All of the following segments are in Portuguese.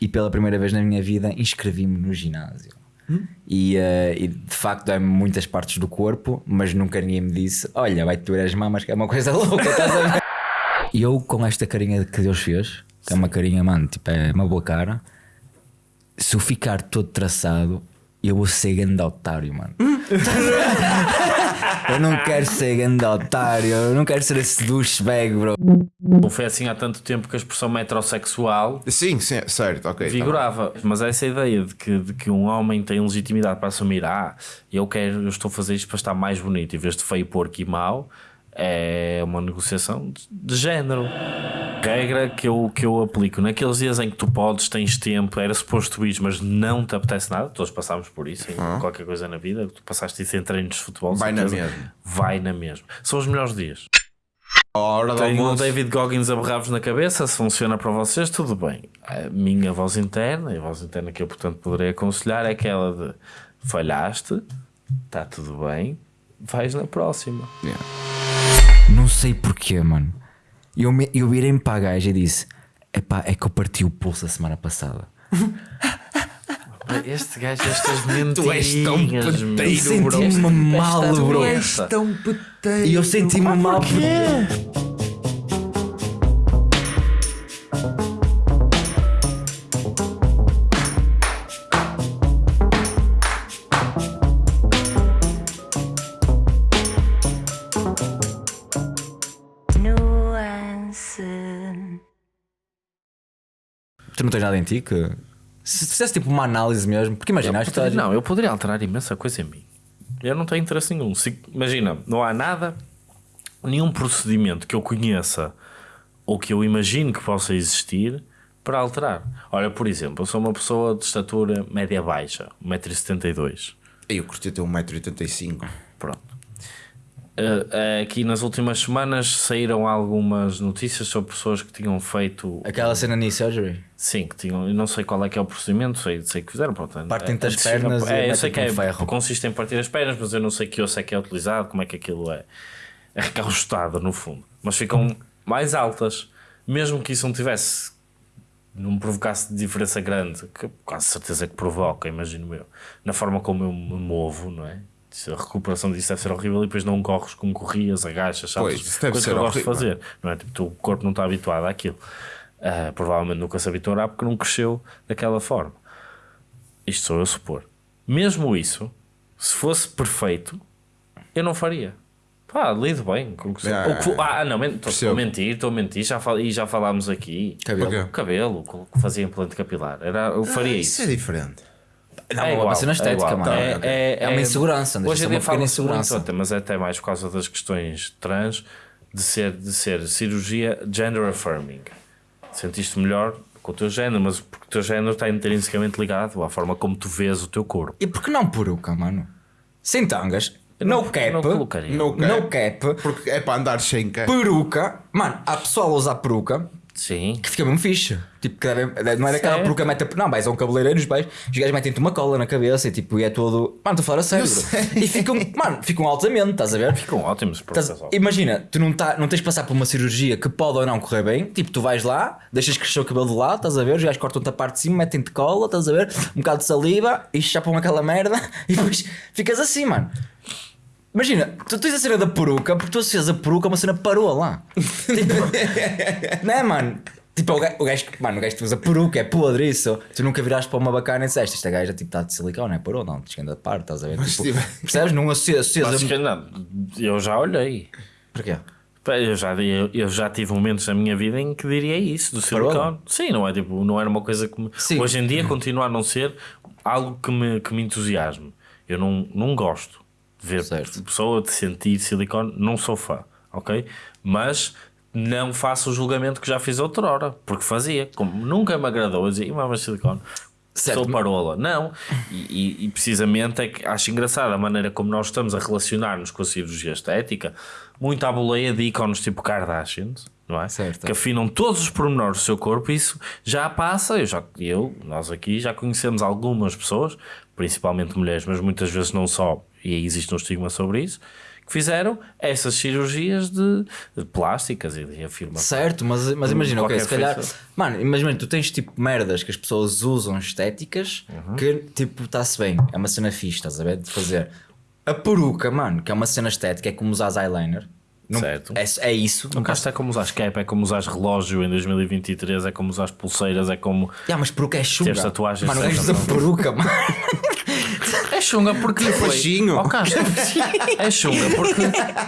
e pela primeira vez na minha vida inscrevi-me no ginásio. E, eh, e, de facto é muitas partes do corpo, mas nunca ninguém me disse: Olha, vai-te doer as mamas, que é uma coisa louca, estás a ver? E eu, com esta carinha que Deus fez, que é uma carinha, mano, tipo, é uma boa cara, se eu ficar todo traçado, eu vou ser grande otário, mano. eu não quero ser grande otário, eu não quero ser esse douchebag, bro. Não foi assim há tanto tempo que a expressão metrosexual Sim, sim, certo, ok. tá vigorava. Mas essa ideia de que, de que um homem tem legitimidade para assumir, ah, eu quero, eu estou a fazer isto para estar mais bonito em vez de feio, porco e mau, é uma negociação de, género. Regra que eu, que eu aplico naqueles dias em que tu podes, tens tempo, era suposto ir, mas não te apetece nada, todos passámos por isso, em qualquer coisa na vida, tu passaste isso em treinos de futebol, Vai na mesma. Vai na mesma. São os melhores dias. A hora Tenho o. David Goggins a berrar-vos na cabeça, se funciona para vocês, tudo bem. A minha voz interna, e a voz interna que eu, portanto, poderei aconselhar é aquela de falhaste, está tudo bem, vais na próxima. Yeah. Não sei porquê, mano. Eu, me, eu virei-me para a gaja e disse: Epá, é que eu parti o pulso a semana passada. Este gajo, estas Tu és tão peteiro, bro. Senti-me mal, bro. doença. Tão peteiro. E eu senti-me mal Nuance. Não tens nada em ti que. Se fizesse tipo uma análise mesmo, porque imagina, Não, eu poderia alterar imensa coisa em mim. Eu não tenho interesse nenhum. Se- imagina, não há nada, nenhum procedimento que eu conheça ou que eu imagino que possa existir para alterar. Olha, por exemplo, eu sou uma pessoa de estatura média-baixa, 1,72m. Eu curti ter 1,85m. Pronto. Eh, eh, aqui nas últimas semanas saíram algumas notícias sobre pessoas que tinham feito Aquela cena knee surgery. Sim, que tinham, eu não sei qual é que é o procedimento, sei, sei que fizeram. Pronto, Partem-te é- as é de cima- pernas É, eu sei que é, ferro. consiste em partir as pernas, mas eu não sei que osso é que é utilizado, como é que aquilo é, é no fundo. Mas ficam mais altas, mesmo que isso não tivesse, não provocasse diferença grande, que quase certeza que provoca, imagino eu, na forma como eu me movo, não é? A recuperação disso deve ser horrível e depois não corres como corrias, agachas, saltas, Pois, deve coisa ser que eu gosto de horrível. fazer, não é? Tipo, o corpo não está habituado àquilo. Ah, provavelmente nunca se habituará porque não cresceu daquela forma. Isto sou eu a supor. Mesmo isso, se fosse perfeito, eu não faria. Pá, lido bem com o que sou. Ah, que fo- ah, não, estou a mentir, estou a mentir, já fal- e já falámos aqui. Cabelo. O cabelo, fazia implante capilar. Era, eu faria Isso isso. é diferente. Não, É é igual, uma cena estética, é igual. mano. É, ok. é, É uma insegurança, Hoje em dia muito, insegurança. até, mas é até mais por causa das questões trans, de ser, de ser cirurgia gender affirming. Sentiste melhor com o teu género, mas porque o teu género está intrinsecamente ligado à forma como tu vês o teu corpo. E por que não peruca, mano? Sem tangas, no cap, não. No no cap. cap, Porque é para andar sem cap. peruca. Mano, há pessoal a usar peruca Sim. que fica mesmo fixe. Tipo, não é daquela peruca mete. Não, vais a um cabeleireiro, os pais, os gajos metem-te uma cola na cabeça e tipo, e é todo. Mano, estou a falar a sério. E ficam, mano, ficam altamente, estás a ver? Ficam ótimos Estás- imagina, tu não, tá, não tens de passar por uma cirurgia que pode ou não correr bem. Tipo, tu vais lá, deixas crescer o cabelo de lado, estás a ver? Os gajos cortam-te a parte de cima, metem-te cola, estás a ver? Um bocado de saliva e chapam aquela merda e depois ficas assim, mano. Imagina, tu tens a cena da peruca porque tu associas a peruca a uma cena paroa lá. Tipo, não é, mano? Tipo, o gajo, o gajo que- mano, o gajo que usa peruca é podre isso. Tu nunca viraste para uma bacana e disseste: Esta gaja tipo, está de silicone, é parou, não, descenda da parte, estás a ver? Tipo, tiver- percebes? Não associas, associas Mas a. que não, eu já olhei. Porquê? Eu já, eu, eu já tive momentos na minha vida em que diria isso, do silicone. Sim, não é tipo, não era uma coisa que me, hoje em dia continua a não ser algo que me, que me entusiasme. Eu não, não gosto de ver Certo. pessoa de sentir silicone, não sou fã, ok? Mas não faço o julgamento que já fiz outrora, porque fazia, como nunca me agradou, eu dizia, "Ih, mas silicone. Certo. Sou parola. Não, e, e- e precisamente é que acho engraçado a maneira como nós estamos a relacionar-nos com a cirurgia estética, muito à boleia de ícones tipo Kardashians, não é? Certo. Que afinam todos os pormenores do seu corpo, isso já passa. Eu, já, eu, nós aqui já conhecemos algumas pessoas, principalmente mulheres, mas muitas vezes não só, e aí existe um estigma sobre isso, que fizeram essas cirurgias de, de plásticas e de afirmação. Certo, mas, mas imagina, ok, se calhar. feição. Mano, imagina, tu tens tipo merdas que as pessoas usam estéticas Uhum. que tipo está-se bem, é uma cena fixe, estás a ver? De fazer. A peruca, mano, que é uma cena estética, é como usar eyeliner. Não- Certo. É, é isso. Não basta é como usar cap, é como usar relógio em 2023, é como usar pulseiras, é como. Yeah, mas peruca é chunga. Tatuagens Mano, não. peruca, mano. É chunga porque lhe foi. Baixinho. Oh, Castro. É chunga porque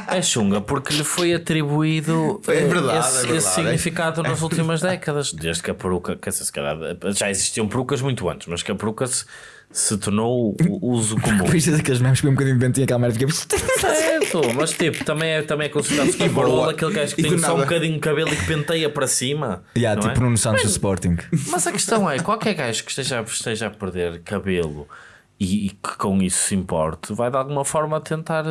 é chunga porque lhe foi atribuído É eh, verdade, esse, é verdade. esse significado nas últimas décadas. Desde que a peruca, dizer, se calhar, já existiam perucas muito antes, mas que a peruca se, se tornou o uso comum. É daqueles memes que um bocadinho ventinho aquela merda fica. Certo, mas tipo, também é, também é considerado super boa. barolo aquele gajo que E tem só um bocadinho de cabelo e que penteia para cima. Yeah, tipo é? Nuno Santos do Sporting. Mas a questão é, qualquer gajo que esteja, esteja a perder cabelo e, e que com isso se importe, vai de alguma forma tentar,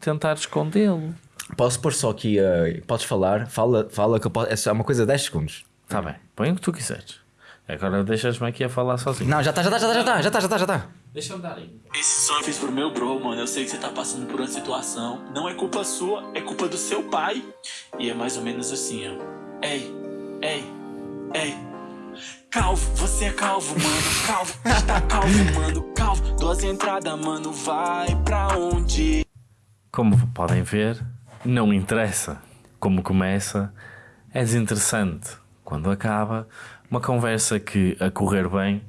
tentar escondê-lo. Posso pôr só aqui. eh, podes falar? Fala, fala que eu posso. É só uma coisa de 10 segundos. Está bem, põe o que tu quiseres. Agora deixas-me aqui a falar sozinho. Não, já está, já está, já está, já está, já está, já está, já está. Deixa-me dar aí. Esse som eu fiz pro meu bro, mano. Eu sei que você tá passando por uma situação. Não é culpa sua, é culpa do seu pai. E é mais ou menos assim, ó. Ei, ei, ei. Calvo, você é calvo, mano. Calvo, está calvo, mano. Calvo, duas entradas, mano. Vai pra onde? Como podem ver, não interessa como começa, é desinteressante. Quando acaba, uma conversa que, a correr bem,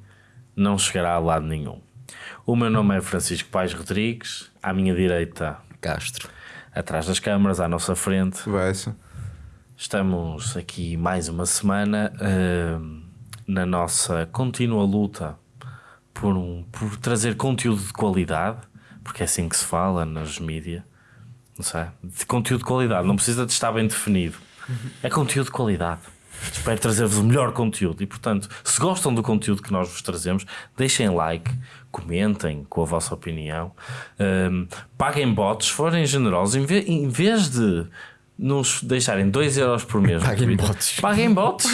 não chegará a lado nenhum. O meu nome é Francisco Pais Rodrigues, à minha direita, Castro. atrás das câmaras, à nossa frente, Conversa. Estamos aqui mais uma semana eh, na nossa contínua luta por, um, por trazer conteúdo de qualidade, porque é assim que se fala nas mídias, não sei, de conteúdo de qualidade, não precisa de estar bem definido, é conteúdo de qualidade. Espero trazer-vos o melhor conteúdo. E, portanto, se gostam do conteúdo que nós vos trazemos, deixem like, comentem com a vossa opinião, ehm, paguem bots, forem generosos, em, ve- em vez de nos deixarem 2€ euros por mês, no Paguem bots. paguem bots.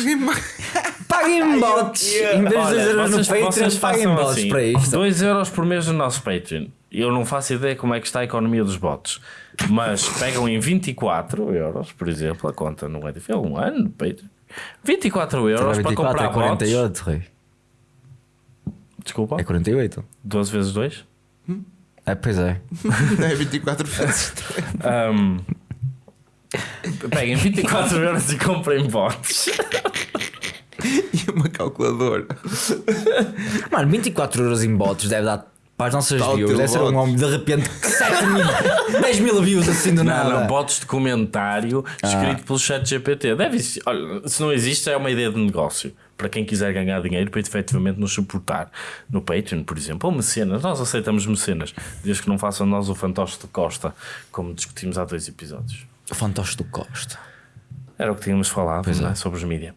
Paguem bots! Em vez de 2 euros no Patreon, paguem bots para isto. 2 euros por mês no nosso Patreon. Eu não faço ideia como é que está a economia dos bots. Mas pegam em 24 euros, por exemplo, a conta não é difícil, um ano no Patreon. 24 euros para 24 comprar é bots. 48, rei. Desculpa, É 48. 12 vezes 2. É, pois é. É 24 vezes. Um, peguem 24 euros e comprem bots. E uma calculadora. Mano, 24 euros em bots deve dar para as nossas Tal views. Deve ser um homem de repente 7 mil, 10 mil views assim do Não, nada. não, bots de comentário escrito pelo chat GPT. Deve existir. Olha, se não existe, é uma ideia de negócio. Para quem quiser ganhar dinheiro para efetivamente nos suportar no Patreon, por exemplo, ou mecenas. Nós aceitamos mecenas, desde que não façam nós o fantoche de Costa, como discutimos há dois episódios. Fantoche do Costa. Era o que tínhamos falado é? é. sobre os mídias.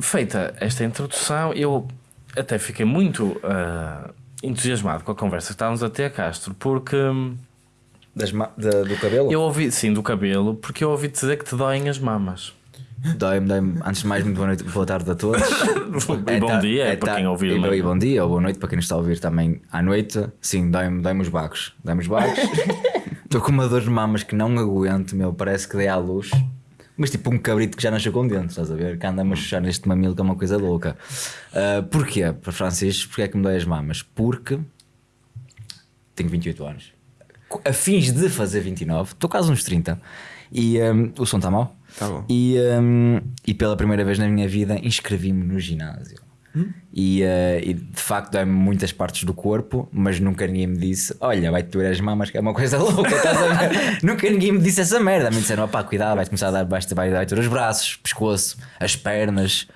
Feita esta introdução, eu até fiquei muito ah, entusiasmado com a conversa que estávamos a ter, Castro, porque. hum, Das ma- da- do cabelo? Eu ouvi, sim, do cabelo, porque eu ouvi dizer que te doem as mamas. Dói-me, dói-me. Antes de mais, muito boa noite, boa tarde a todos. e bom tá- dia, é, é para tá- quem ouvir. e, mas- e bom dia ou boa noite para quem nos está a ouvir também à noite. Sim, dói-me dói os bagos. Dói-me os bagos. Estou com uma dor de mamas que não aguento, meu. Parece que dei à luz. Mas tipo um cabrito que já nasceu com dentes, estás a ver? Que anda a chuchar neste mamilo que é uma coisa louca. Ah, porquê? Para Francisco, porque é que me dói as mamas? Porque tenho 28 anos. A fins de fazer 29, estou quase uns 30. E hum, o som está mau. Tá bom. E, hum, e pela primeira vez na minha vida inscrevi-me no ginásio. E, eh, e, de facto dói-me muitas partes do corpo, mas nunca ninguém me disse: Olha, vai-te doer as mamas, que é uma coisa louca, estás a ver? nunca ninguém me disse essa merda. Me disseram: opá, cuidado, vai-te começar a dar, vai, vai, vai doer os braços, pescoço, as pernas.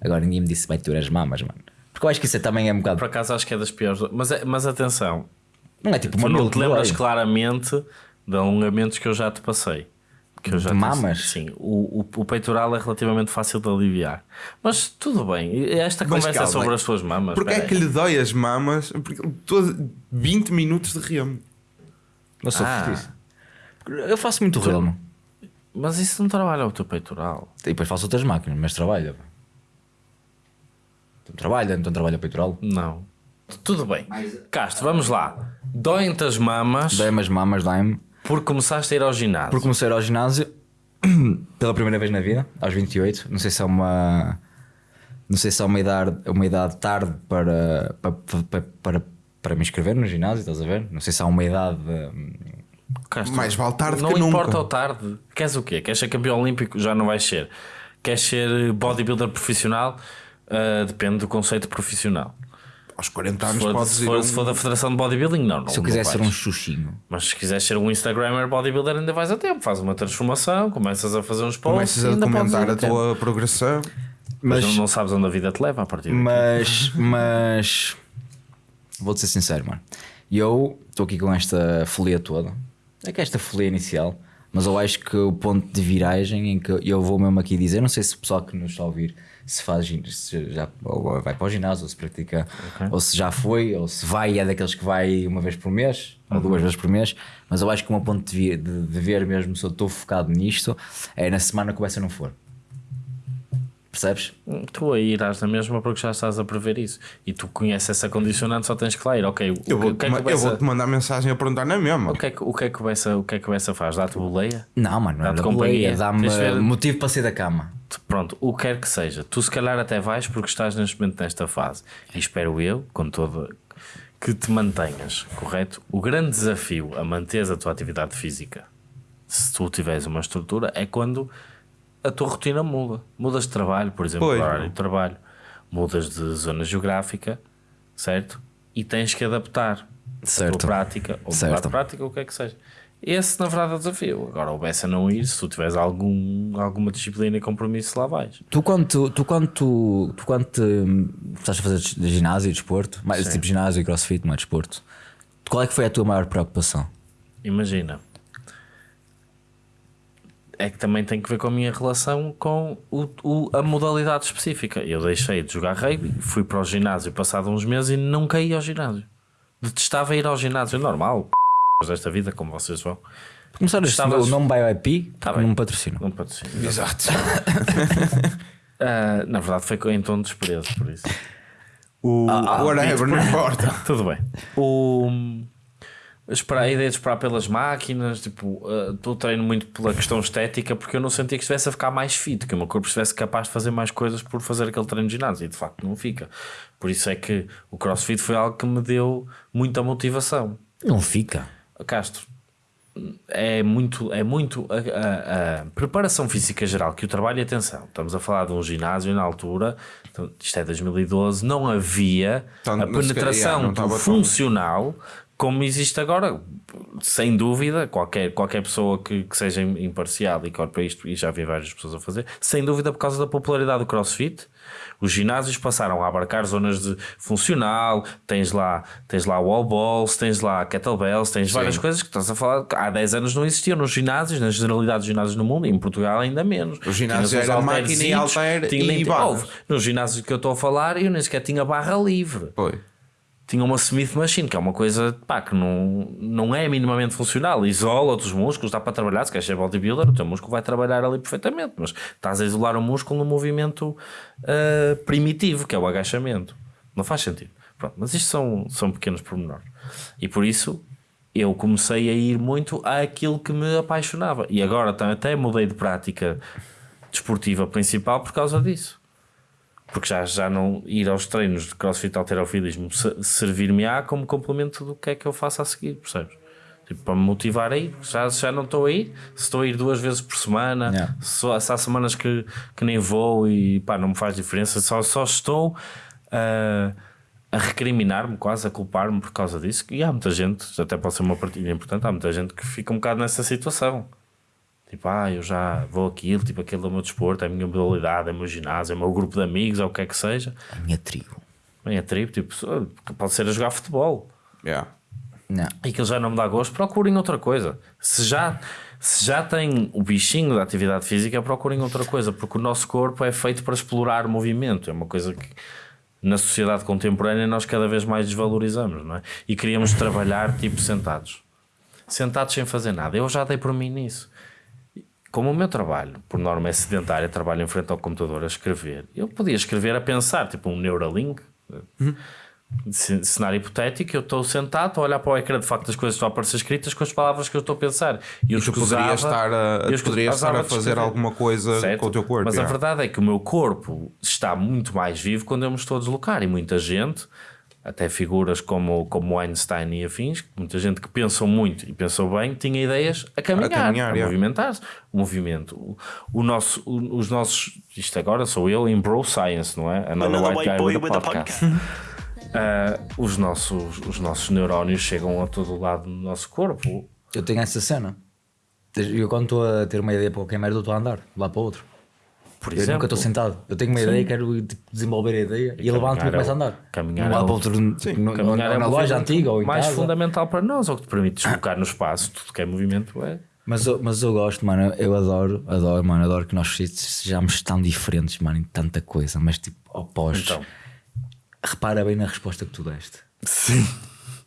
Agora ninguém me disse: vai-te doer as mamas, mano. Porque eu acho que isso também é um bocado. Por acaso acho que é das piores. Mas, é- mas atenção, Não é tipo tu uma não mil te lembras claramente de alongamentos que eu já te passei. Que eu já De mamas? Sim, o, o, o peitoral é relativamente fácil de aliviar. Mas tudo bem, esta Mas conversa é calma, sobre as tuas mamas. Porque é que lhe dói as mamas? Porque todo 20 minutos de remo. Eu sou Ah. fortíssimo. Eu faço muito remo. Mas isso não trabalha o teu peitoral. E depois faço outras máquinas, mas trabalha. Então trabalha, então trabalha peitoral. Não. Tudo bem. Castro, vamos lá. Doem-te as mamas. Dói-me as mamas, dói-me. Porque começaste a ir ao ginásio. Porque comecei a ir ao ginásio pela primeira vez na vida, aos 28. Não sei se é uma. Não sei se é uma idade, uma idade tarde para, para, para, para, para me inscrever no ginásio, estás a ver? Não sei se há uma idade. hum, Castro, Mais vale tarde não que nunca. importa o tarde. Queres o quê? Queres ser campeão olímpico? Já não vais ser. Queres ser bodybuilder profissional? Ah, depende do conceito profissional. Aos 40 Se anos for, podes se for- a um- se for da Federação de Bodybuilding, não. não Se eu quiser ser um xuxinho. Mas se quiseres ser um Instagrammer bodybuilder, ainda vais a tempo. Faz uma transformação, começas a fazer uns posts. Começas a ainda podes documentar a tempo. tua progressão. Mas Mas, não, sabes onde a vida te leva a partir daqui. mas, mas vou-te ser sincero, mano. Eu estou aqui com esta folia toda. É que esta folia inicial, mas eu acho que o ponto de viragem em que eu vou mesmo aqui dizer, não sei se o pessoal que nos está a ouvir se faz se já vai para o ginásio, ou se pratica, ou se já foi, ou se vai, é daqueles que vai uma vez por mês, ou duas vezes por mês, mas eu acho que o meu ponto de, de, de ver mesmo se eu estou focado nisto é na semana que Bessa não for. Percebes? Tu aí irás na mesma porque já estás a prever isso. E tu conheces essa condicionante, só tens que lá ir. Ok, Eu vou-te que é que Bessa- vou-te mandar mensagem a perguntar na mesma. o que é que- o que é que o Bessa- o que é que Bessa faz? Dá-te boleia? Não, mano, não é Dá-te companhia. boleia, dá-me ver- motivo para sair da cama. Pronto, o que quer que seja. Tu se calhar até vais porque estás neste momento nesta fase. E espero eu, com toda que te mantenhas, correto? O grande desafio a manteres a tua atividade física, se tu tiveres uma estrutura, é quando a tua rotina muda. Mudas de trabalho, por exemplo, Pois. o horário de trabalho, mudas de zona geográfica, certo? E tens que adaptar a Certo. tua prática, ou Certo. de prática, ou o que é que seja. Esse, na verdade, é o desafio. Agora, o Bessa não ir, se tu tiveres algum, alguma disciplina e compromisso, lá vais. Tu quando tu, tu quando tu, tu quando te, estás a fazer ginásio e desporto, mais tipo ginásio e crossfit, não é desporto, qual é que foi a tua maior preocupação? Imagina. É que também tem que ver com a minha relação com o, o- a modalidade específica. Eu deixei de jogar rugby, fui para o ginásio passado uns meses e nunca ia ao ginásio. Detestava ir ao ginásio, normal, desta vida, como vocês vão. Começar a Estavas- o nome BioIP, Tá tá bem. não patrocina. Não patrocínio. Exato. Ah, na verdade, foi em tom de desprezo, por isso. O whatever, não importa. Tudo bem. O, esperar, a ideia de esperar pelas máquinas, tipo, uh, eu treino muito pela questão estética porque eu não sentia que estivesse a ficar mais fit, que o meu corpo estivesse capaz de fazer mais coisas por fazer aquele treino de ginásio e de facto não fica. Por isso é que o crossfit foi algo que me deu muita motivação. Não fica. Castro, é muito, é muito a, a- a preparação física geral que o trabalho e atenção. Estamos a falar de um ginásio na altura, então, isto é 2012, não havia Então, a penetração não funcional como existe agora. Sem dúvida, qualquer, qualquer pessoa que, que seja imparcial e que olhe para isto, e já vi várias pessoas a fazer, sem dúvida por causa da popularidade do crossfit. Os ginásios passaram a abarcar zonas de funcional, tens lá, tens lá wall balls, tens lá kettlebells, tens várias coisas que estás a falar. que Há 10 anos não existiam nos ginásios, nas generalidades de ginásios no mundo, e em Portugal ainda menos. O ginásio Tinhas uns era máquina e halter tinha e nem- barras. Houve. No ginásio que eu estou a falar, eu nem sequer tinha barra livre Foi. Tinha uma Smith Machine, que é uma coisa pá, que não, não é minimamente funcional. Isola outros músculos, dá para trabalhar. Se queres ser bodybuilder, o teu músculo vai trabalhar ali perfeitamente, mas estás a isolar o músculo no movimento ah, primitivo, que é o agachamento. Não faz sentido. Pronto, mas isto são, são pequenos pormenores. E por isso eu comecei a ir muito àquilo que me apaixonava. E agora até mudei de prática desportiva principal por causa disso porque já, já não ir aos treinos de crossfit alterofilismo se- servir-me-á como complemento do que é que eu faço a seguir, percebes? Tipo, para me motivar a ir, já, já não estou a ir, se estou a ir duas vezes por semana, Yeah. só, se há semanas que, que nem vou e pá, não me faz diferença, só, só estou ah, a recriminar-me, quase a culpar-me por causa disso. E há muita gente, até pode ser uma partilha importante, há muita gente que fica um bocado nessa situação. Tipo, ah, eu já vou aquilo, tipo, aquele é o meu desporto, é a minha modalidade, é o meu ginásio, é o meu grupo de amigos, ou o que é que seja. A minha tribo. Bem, é tribo, tipo, pode ser a jogar futebol. Yeah. Não. E aquilo já não me dá gosto, procurem outra coisa. Se já, se já tem o bichinho da atividade física, procurem outra coisa, porque o nosso corpo é feito para explorar movimento. É uma coisa que na sociedade contemporânea nós cada vez mais desvalorizamos, não é? E queríamos trabalhar tipo sentados. Sentados sem fazer nada. Eu já dei por mim nisso. Como o meu trabalho, por norma, é sedentário, trabalho em frente ao computador a escrever, eu podia escrever a pensar, tipo um Neuralink, C- Cenário hipotético, eu estou sentado, estou a olhar para o ecrã, de facto as coisas estão a aparecer escritas com as palavras que eu estou a pensar. E eu E tu escusava- poderias estar a, eu poderias estar a fazer alguma coisa Certo? com o teu corpo. Mas a yeah. verdade é que o meu corpo está muito mais vivo quando eu me estou a deslocar. E muita gente, até figuras como, como Einstein e afins, muita gente que pensam muito e pensou bem, tinha ideias a caminhar, a, caminhar, yeah. movimentar-se. O movimento. O, o nosso, o- os nossos. Isto agora sou eu em Bro Science, não é? Another, Another White Guy boy with a a podcast. Ah, os, nossos, os nossos neurónios chegam a todo lado do nosso corpo. Eu tenho essa cena. Eu quando estou a ter uma ideia para qualquer merda, eu estou a andar lá para o outro. Por Eu exemplo, nunca estou sentado. Eu tenho uma ideia e quero tipo, desenvolver a ideia e, levanto-me e começo é a o- andar. caminhar é o- o outro, tipo, no- Caminhar é na o loja antiga ou em mais casa. fundamental para nós, ou que te permite deslocar no espaço. Tudo que é movimento é. Mas eu, mas eu gosto, mano. Eu adoro, adoro, mano. Adoro que nós sejamos tão diferentes, mano, em tanta coisa, mas tipo opostos. Então. Repara bem na resposta que tu deste. Sim.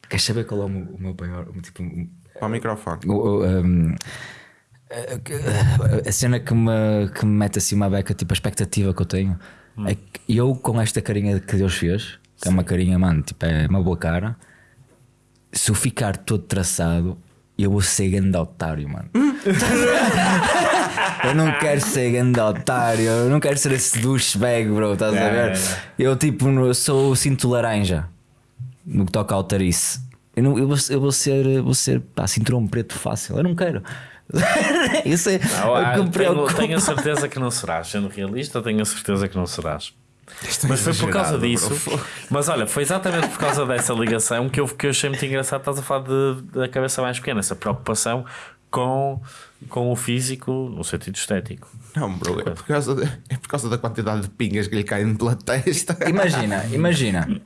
Queres saber qual é o meu, o meu maior. o Tipo, o- Para o microfone. o- um, a- a cena que me, que me mete assim uma beca, tipo a expectativa que eu tenho, é que eu com esta carinha que Deus fez, que é uma carinha, mano, tipo, é uma boa cara, se eu ficar todo traçado, eu vou ser grande otário, mano. eu não quero ser grande otário, eu não quero ser esse douchebag, bro, estás a É, ver? é. Eu tipo, eu sou o cinto laranja no que toca ao tarice. Eu, não, eu, vou, eu vou ser, vou ser pá, cinturão preto fácil, eu não quero. Isso é Não, o ah, que me tenho, preocupa. tenho a certeza que não serás. Sendo realista, tenho a certeza que não serás. Isto é Mas foi por causa disso. bro. Mas olha, foi exatamente por causa dessa ligação que eu, que eu achei muito engraçado. Estás a falar de- da cabeça mais pequena, essa preocupação com, com o físico no sentido estético. Não, bro, é por, causa de- é por causa da quantidade de pingas que lhe caem pela testa. Imagina, imagina,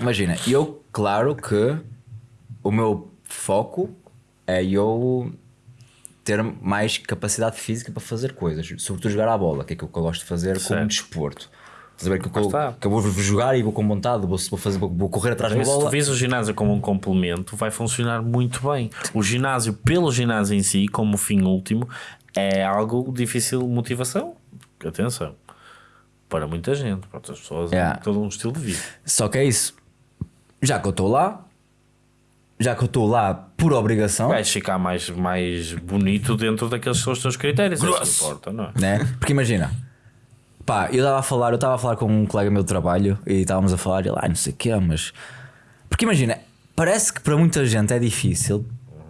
imagina, eu, claro que o meu foco é eu ter mais capacidade física para fazer coisas, sobretudo jogar à bola, que é aquilo que eu gosto de fazer como Certo. desporto. Estás a ver que, eu, está. que eu vou jogar e vou com vontade, vou, vou, fazer, vou correr atrás da Se tu bola. vis o ginásio como um complemento, vai funcionar muito bem. O ginásio, pelo ginásio em si, como fim último, é algo difícil de motivação. Atenção. Para muita gente, para outras pessoas, é Yeah. todo um estilo de vida. Só que é isso. Já que eu estou lá, já que eu estou lá por obrigação, Vais ficar mais, mais bonito dentro daqueles que são os teus critérios. É isso que importa, não é? né? Porque imagina, pá, eu estava a falar, eu estava a falar com um colega meu de trabalho e estávamos a falar, ele, ah, não sei o quê, mas. Porque imagina, parece que para muita gente é difícil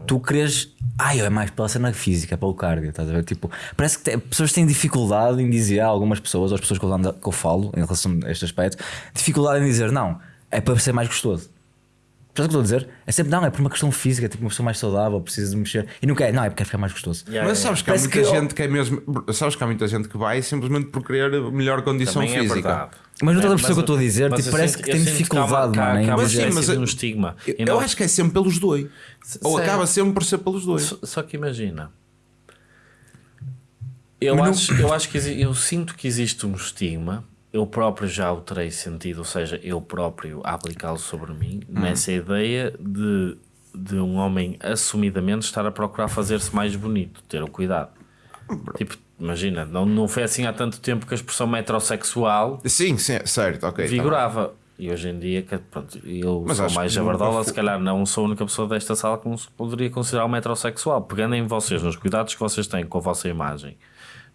tu queres. Ai, é mais pela cena física, pelo cardio, estás a ver? Tipo, parece que te- pessoas têm dificuldade em dizer, algumas pessoas, ou as pessoas que eu, ando- que eu falo em relação a este aspecto, dificuldade em dizer, não, é para ser mais gostoso. Percebes o que eu estou a dizer? É sempre, não, é por uma questão física, tipo, uma pessoa mais saudável, precisa de mexer. E não quer, não, é porque quer ficar mais gostoso. Yeah, Mas yeah. sabes que há muita que- gente que é mesmo. Sabes que há muita gente que vai simplesmente por querer melhor condição Também é física. verdade. Mas não estás a perceber o mas que eu estou a dizer? Tipo, eu parece sinto- que eu tem dificuldade, que há- mano, Mas sim, mas eu- um estigma. Eu, eu não- acho que é sempre pelos dois. Ou Sério? acaba sempre por ser pelos dois. Só, só que imagina. Eu acho, eu acho que eu sinto que existe um estigma. Eu próprio já o terei sentido, ou seja, eu próprio aplicá-lo sobre mim, nessa ideia de, de um homem assumidamente estar a procurar fazer-se mais bonito, ter o cuidado. Tipo, imagina, não, não foi assim há tanto tempo que a expressão metrosexual Sim, sim, certo, ok. tá vigorava. E hoje em dia, que, pronto, eu Mas sou mais jabardola, se calhar não sou a única pessoa desta sala que não se poderia considerar um metrosexual. Pegando em vocês, nos cuidados que vocês têm com a vossa imagem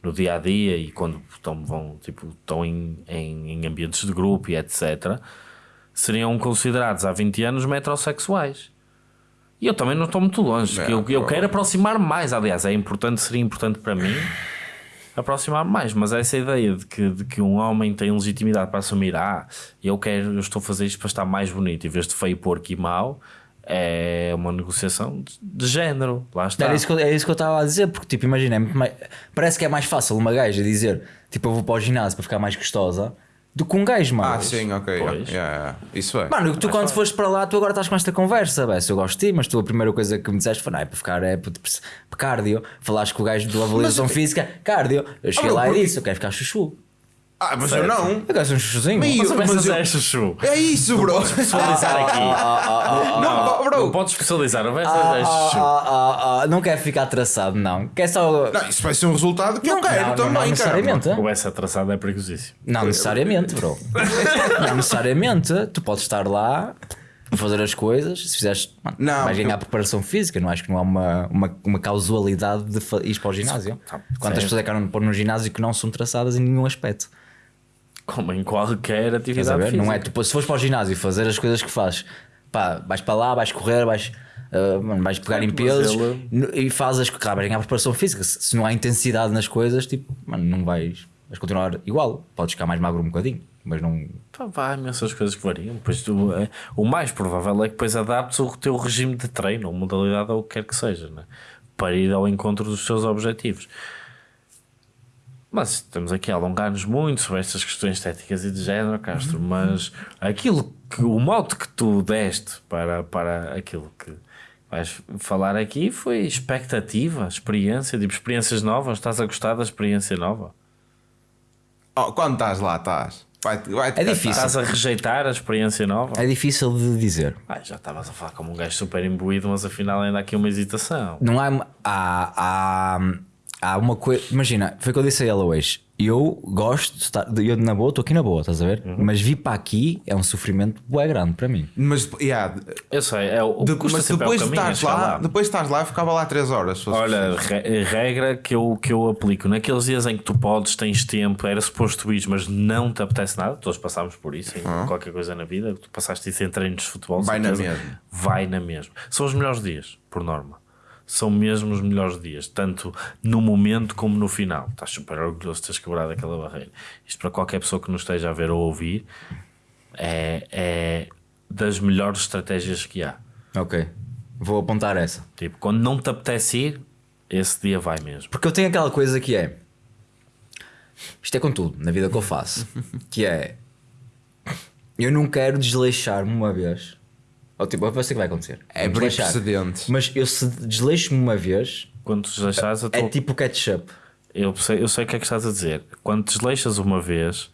no dia a dia e quando estão, vão, tipo, estão em, em, em ambientes de grupo e etc., seriam considerados há 20 anos metrosexuais. E eu também não estou muito longe. Que eu, eu quero aproximar mais. Aliás, é importante, seria importante para mim aproximar mais, mas essa ideia de que, de que um homem tem legitimidade para assumir, ah, eu quero, eu estou a fazer isto para estar mais bonito, em vez de feio, porco e mau, é uma negociação de, de género. Lá está. Era isso que eu, é isso que eu estava a dizer, porque tipo, imagina, é mais- parece que é mais fácil uma gaja dizer tipo, eu vou para o ginásio para ficar mais gostosa do que um gajo, mano. Ah, sim, ok. Yeah, yeah, Isso é. Mano, tu quando foste para lá, tu agora estás com esta conversa, bem, se eu gosto de ti, mas tu a primeira coisa que me disseste foi, não, é para ficar, é para, para cardio. Falaste com o gajo da avaliação física, cardio. Eu cheguei Ah, lá porque- e disse, eu quero ficar chuchu. Ah, mas eu não. Eu quero ser um chuchuzinho. Mas, mas mas eu- é chuchu. É isso, bro. Especializar aqui. Não, Não, bro. não podes especializar, não vai ser Ah, é ah, chuchu. ah, ah, ah, não quer ficar traçado, não. Quer só. Não, isso vai ser um resultado que eu Não, quero não, também, não cara. necessariamente. O essa traçada é perigosíssimo. Não necessariamente, bro. não necessariamente. Tu podes estar lá a fazer as coisas. Se fizeres, mano, Não, vais ganhar eu- preparação física. Não acho que não há uma, uma, uma causalidade de ir para o ginásio. Tá, Quantas pessoas é que andam pôr no ginásio que não são traçadas em nenhum aspecto? Como em qualquer a atividade física. Não é tipo, se fores para o ginásio fazer as coisas que fazes, pá, vais para lá, vais correr, vais, mano, vais pegar em pesos e fazes, claro, vais ganhar preparação física. Se, se não há intensidade nas coisas, tipo, mano, não vais, vais continuar igual. Podes ficar mais magro um bocadinho, mas não. Pá, Vai, imensas coisas que variam. Depois tu, é, o mais provável é que depois adaptes o teu regime de treino, ou modalidade, ou o que quer que seja, né? para ir ao encontro dos teus objetivos. Mas estamos aqui a alongar-nos muito sobre estas questões estéticas e de género, Castro, mas aquilo que o mote que tu deste para, para aquilo que vais falar aqui foi expectativa, experiência, tipo experiências novas. Estás a gostar da experiência nova? Oh, quando estás lá, estás. Vai, vai É difícil. Estás a rejeitar a experiência nova? É difícil de dizer. Ai, já estavas a falar como um gajo super imbuído, mas afinal ainda há aqui uma hesitação. Não há. Há, há, há uma coisa. Imagina, foi o que eu disse a ela hoje. Eu gosto de estar. Eu na boa, estou aqui na boa, estás a ver? Uhum. Mas vir para aqui é um sofrimento bué grande para mim. Mas, yeah, Eu sei, é o, de- mas sempre depois é o de caminho, é estás lá, lá. depois de estás lá, eu ficava lá 3 horas. Olha, re- regra que eu, que eu aplico naqueles dias em que tu podes, tens tempo, era suposto ir, mas não te apetece nada, todos passámos por isso em qualquer coisa na vida, tu passaste isso em treinos de futebol, Vai na mesma. Vai na mesma. São os melhores dias, por norma. São mesmo os melhores dias, tanto no momento como no final. Estás super orgulhoso de teres quebrado aquela barreira. Isto para qualquer pessoa que nos esteja a ver ou ouvir é, é das melhores estratégias que há. Ok. Vou apontar essa. Tipo, quando não te apetece ir, esse dia vai mesmo. Porque eu tenho aquela coisa que é. Isto é com tudo, na vida que eu faço. que é. Eu não quero desleixar-me uma vez. Ou tipo, eu sei que vai acontecer. É abrir precedentes. Mas eu se desleixo-me uma vez, Quando te desleixares, eu, é tipo ketchup. eu, sei, eu sei o que é que estás a dizer. Quando desleixas uma vez,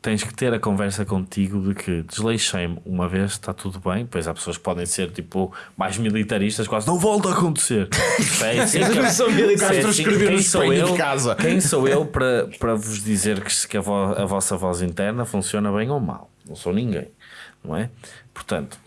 tens que ter a conversa contigo de que desleixei-me uma vez, está tudo bem. Pois há pessoas que podem ser tipo mais militaristas, quase não volta a acontecer. É assim que- sou militar, é assim- quem sou de eu- casa. Quem sou eu para, para vos dizer que, que a, vo- a vossa voz interna funciona bem ou mal? Não sou ninguém, não é? Portanto,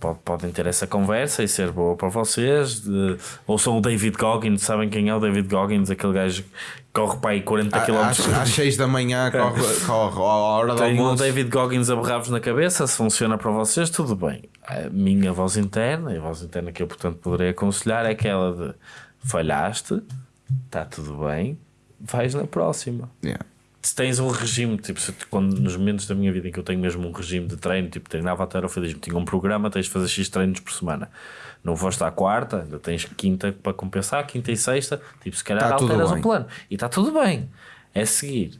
po- podem ter essa conversa e ser boa para vocês. De, ou são o David Goggins, sabem quem é o David Goggins? Aquele gajo que corre para aí 40 km Às, às 6 da manhã corre, corre a hora da tem o almoço. David Goggins a berrar-vos na cabeça, se funciona para vocês, tudo bem. A minha voz interna, e a voz interna que eu, portanto, poderei aconselhar é aquela de falhaste, está tudo bem, vais na próxima. Yeah. Se tens um regime, tipo, se, quando, nos momentos da minha vida em que eu tenho mesmo um regime de treino, tipo, treinava alterofilismo, tinha um programa, tens de fazer X treinos por semana. Não foste à quarta, ainda tens quinta para compensar, quinta e sexta, tipo, se calhar Tá alteras o plano. E está tudo bem. É seguir.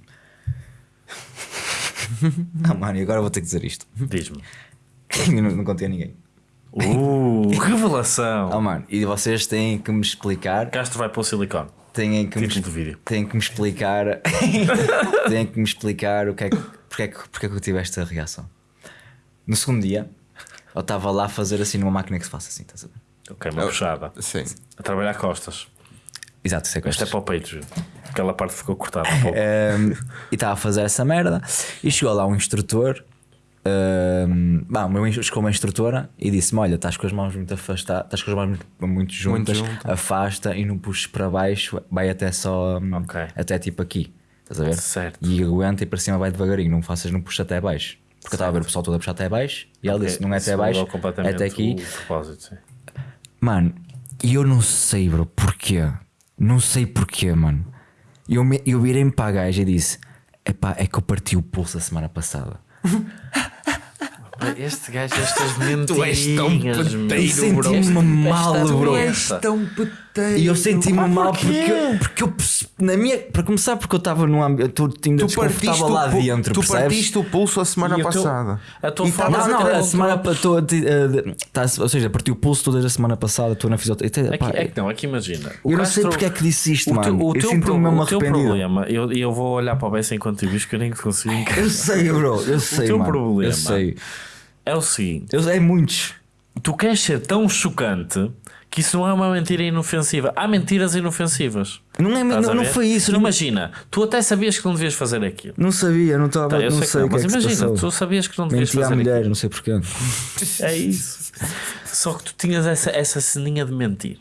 Mano, e agora vou ter que dizer isto. Diz-me. Não, não contei a ninguém. Uh, revelação! Oh, mano, e vocês têm que me explicar. Castro vai para o silicone. Têm que me, do vídeo. têm que me explicar. têm que me explicar o que é que, porque, é que, porque é que eu tive esta reação. No segundo dia, eu estava lá a fazer assim numa máquina que se faça assim, estás a ver? Ok, uma puxada. Sim. A trabalhar costas. Exato, isso é Isto é costas. para o peito, Gil. Aquela parte ficou cortada um pouco. Um, e estava a fazer essa merda e chegou lá um instrutor um, bah, o meu chegou uma instrutora e disse-me olha estás com as mãos muito afastadas estás com as mãos muito, muito juntas junto. afasta e não puxes para baixo vai até só um, Ok. até tipo aqui estás a ver? Certo. e aguenta e para cima vai devagarinho não faças não puxa até baixo porque eu estava a ver o pessoal todo a puxar até baixo e ela disse não é até baixo é até aqui. Mano, e eu não sei, bro, porquê. Não sei porquê, mano. Eu, me, eu virei-me para a gaja e disse: Epá, é que eu parti o pulso a semana passada. Este gajo, estas Tu és tão mentirinhas, peteiro, bro. Senti-me mal, bro. doença. Tão peteiro. E eu senti-me Ah, mal porquê? porque, eu- porque eu na minha, para começar porque eu estava num ambiente, eu ainda Tu desconfortável lá o, pu- dentro, tu percebes? partiste o pulso a semana E o teu- passada. a tua E forma- Não, não, a semana controlar. estou a ti- eh, de- tá, ou seja, parti o pulso toda a semana passada, estou na fisioterapia. Aqui, é que não, aqui imagina. O eu não sei Castro- porque é que disse isto, o mano. teu, o eu sinto-me mesmo o arrependido. problema, eu, eu vou olhar para o Bessa enquanto eu visto que eu nem consigo. Eu sei, bro, eu sei, teu mano. problema- Eu sei. É o seguinte: Eu, é muitos. tu queres ser tão chocante que isso não é uma mentira inofensiva. Há mentiras inofensivas. Não, é, não, não foi isso. Não, Imagina, tu até sabias que não devias fazer aquilo. não sabia, não estava. Tá, não sei, sei não, que é mas se imagina, tu sabias que não devias Menti à fazer mulher, aquilo. não sei porquê. É isso. Só que tu tinhas essa, essa ceninha de mentir.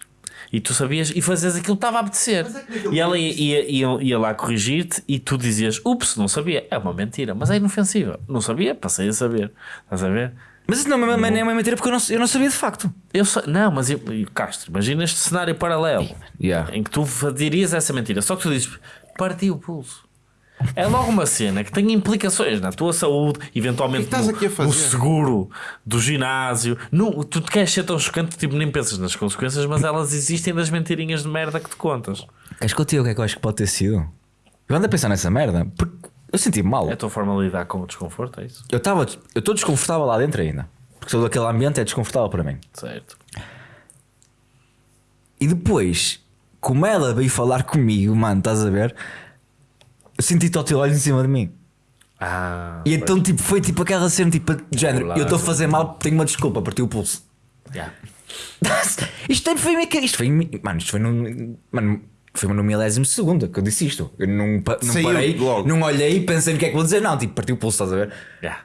E tu sabias, e fazias aquilo que estava a apetecer. E ela ia, ia, ia, ia lá corrigir-te e tu dizias: Ups, não sabia. É uma mentira, mas é inofensiva. Não sabia, passei a saber. Estás a ver? Mas isso não, é uma- não é uma mentira porque eu não, eu não sabia de facto. Eu sei, não, mas eu, Castro, imagina este cenário paralelo Yeah. em que tu dirias essa mentira, só que tu dizes parti o pulso. É logo uma cena que tem implicações na tua saúde, eventualmente no, aqui a fazer? no seguro do ginásio. No, tu te queres ser tão chocante, tipo, nem pensas nas consequências, mas elas existem das mentirinhas de merda que te contas. Queres que eu te diga o que é que eu acho que pode ter sido? Eu ando a pensar nessa merda porque eu senti-me mal. É a tua forma de lidar com o desconforto, é isso? Eu estava. Eu estou desconfortável lá dentro ainda. Porque todo aquele ambiente é desconfortável para mim. Certo. E depois, como ela veio falar comigo, mano, estás a ver? Eu senti-te ao teu olho em cima de mim. Ah, E então, tipo, foi tipo aquela cena, tipo, de género, eu estou a fazer mal, tenho uma desculpa, parti o pulso. yeah. isto foi meio que. Isto foi. Mano, isto foi num. Mano, foi no milésimo segundo que eu disse isto. Eu não, pa- não Saiu parei, logo. não olhei e pensei no que é que vou dizer. Não, tipo, parti o pulso, estás a ver? Yeah.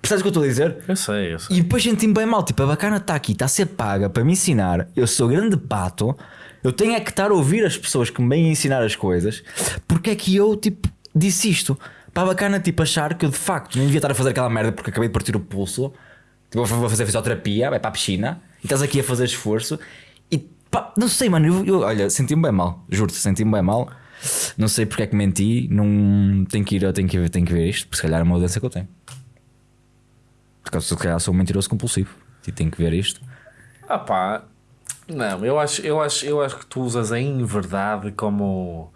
Percebes o que eu estou a dizer? Eu sei, eu sei. E depois senti-me bem mal. Tipo, a bacana está aqui, está a ser paga para me ensinar. Eu sou grande pato. Eu tenho é que estar a ouvir as pessoas que me vêm ensinar as coisas. Porque é que eu, tipo, disse isto? Para a bacana, tipo, achar que eu de facto nem devia estar a fazer aquela merda porque acabei de partir o pulso. Tipo, vou fazer fisioterapia, vai para a piscina. E estás aqui a fazer esforço. E pá, não sei, mano. Eu, eu- olha, senti-me bem mal. Juro-te, senti-me bem mal. Não sei porque é que menti. Não tenho que ir, eu tenho que ver, tenho que ver isto. Porque se calhar é uma doença que eu tenho. Porque se calhar sou um mentiroso compulsivo. E tenho que ver isto. Ah pá, não, eu acho, eu, acho, eu acho que tu usas a inverdade como.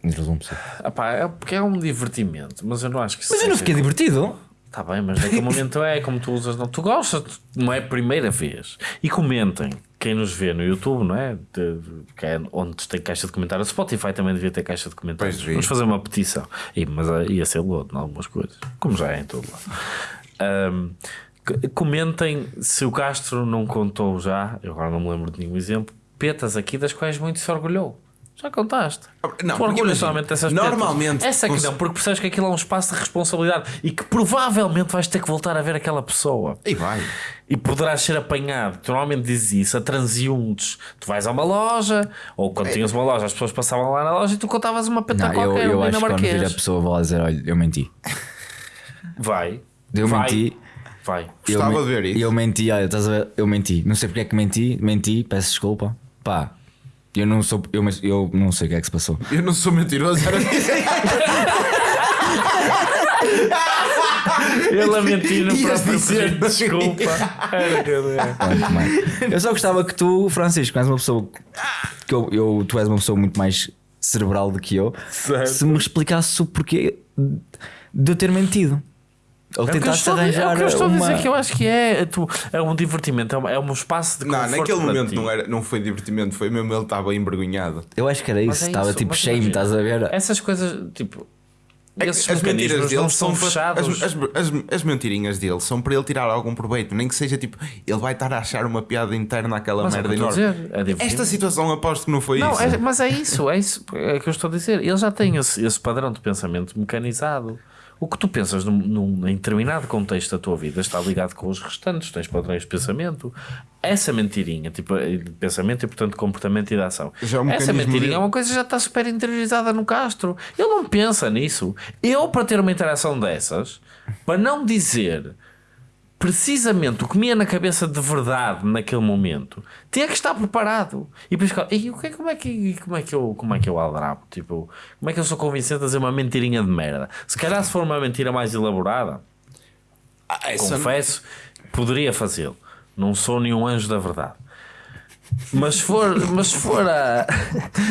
Compulsivo. Ah pá, é porque é um divertimento, mas eu não acho que Mas eu não fiquei divertido. Tá bem, mas naquele momento é como tu usas, não. Tu gostas, não é a primeira vez. E comentem, quem nos vê no YouTube, não é? De- que é onde tem caixa de comentários. O Spotify também devia ter caixa de comentários. Pois. Vamos fazer uma petição. E, mas ah, ia ser lodo em algumas coisas, como já é em todo lado. C- comentem se o Castro não contou já, eu agora não me lembro de nenhum exemplo, petas aqui das quais muito se orgulhou. Já contaste. Não, tu porque orgulhas somente dessas normalmente. Essa que cons- não, porque percebes que aquilo é um espaço de responsabilidade e que provavelmente vais ter que voltar a ver aquela pessoa. E vai. E poderás ser apanhado. Tu normalmente dizes isso a transeuntes. Tu vais a uma loja, ou quando tinhas uma loja, as pessoas passavam lá na loja e tu contavas uma peta Não, eu, qualquer, eu ali acho que quando vir a pessoa vou lá dizer: olha, eu menti. Vai. Eu vai. menti. Vai. Eu, Gostava de ver isso. Eu menti, olha, estás a ver? Eu menti. Não sei porque é que menti. Menti, peço desculpa. Pá, eu não sou. Eu, mas eu não sei o que é que se passou. Eu não sou mentiroso, era Ele a mentir no próprio dizer, desculpa. Mãe. Eu só gostava que tu, Francisco, és uma pessoa. Que eu, eu- tu és uma pessoa muito mais cerebral do que eu. Certo. Se me explicasses o porquê de eu ter mentido. Ou É o que eu tentaste estou a- arranjar é o que eu estou uma... a dizer que eu acho que é, tu, é um divertimento, é um, é um espaço de Não, conforto naquele para momento ti. não, era, não foi divertimento, foi mesmo ele estava envergonhado. Eu acho que era isso. é Estava isso, tipo mas shame, estás a ver? Essas coisas, tipo, É esses as mentiras mecanismos dele não são para- fechados. As, as, as, as mentirinhas dele são para ele tirar algum proveito, nem que seja tipo, ele vai estar a achar uma piada interna àquela Mas é merda enorme. dizer, é. Esta situação aposto que não foi Não, isso. é- mas é isso, é isso é que eu estou a dizer. Ele já tem esse, esse padrão de pensamento mecanizado. O que tu pensas num, num- em determinado contexto da tua vida está ligado com os restantes, tens padrões de pensamento. Essa mentirinha, tipo, de pensamento e portanto comportamento e de ação. É um Essa mentirinha dele. é uma coisa que já está super interiorizada no Castro. Ele não pensa nisso. Eu, para ter uma interação dessas, para não dizer precisamente o que me ia na cabeça de verdade naquele momento, tinha que estar preparado. E depois, e o que, é- como, é que, como, é que eu, como é que eu aldrabo? Tipo, como é que eu sou convincente a dizer uma mentirinha de merda? Se calhar, se for uma mentira mais elaborada, Ah, confesso, poderia fazê-lo. Não sou nenhum anjo da verdade. Mas se for, mas se for, a,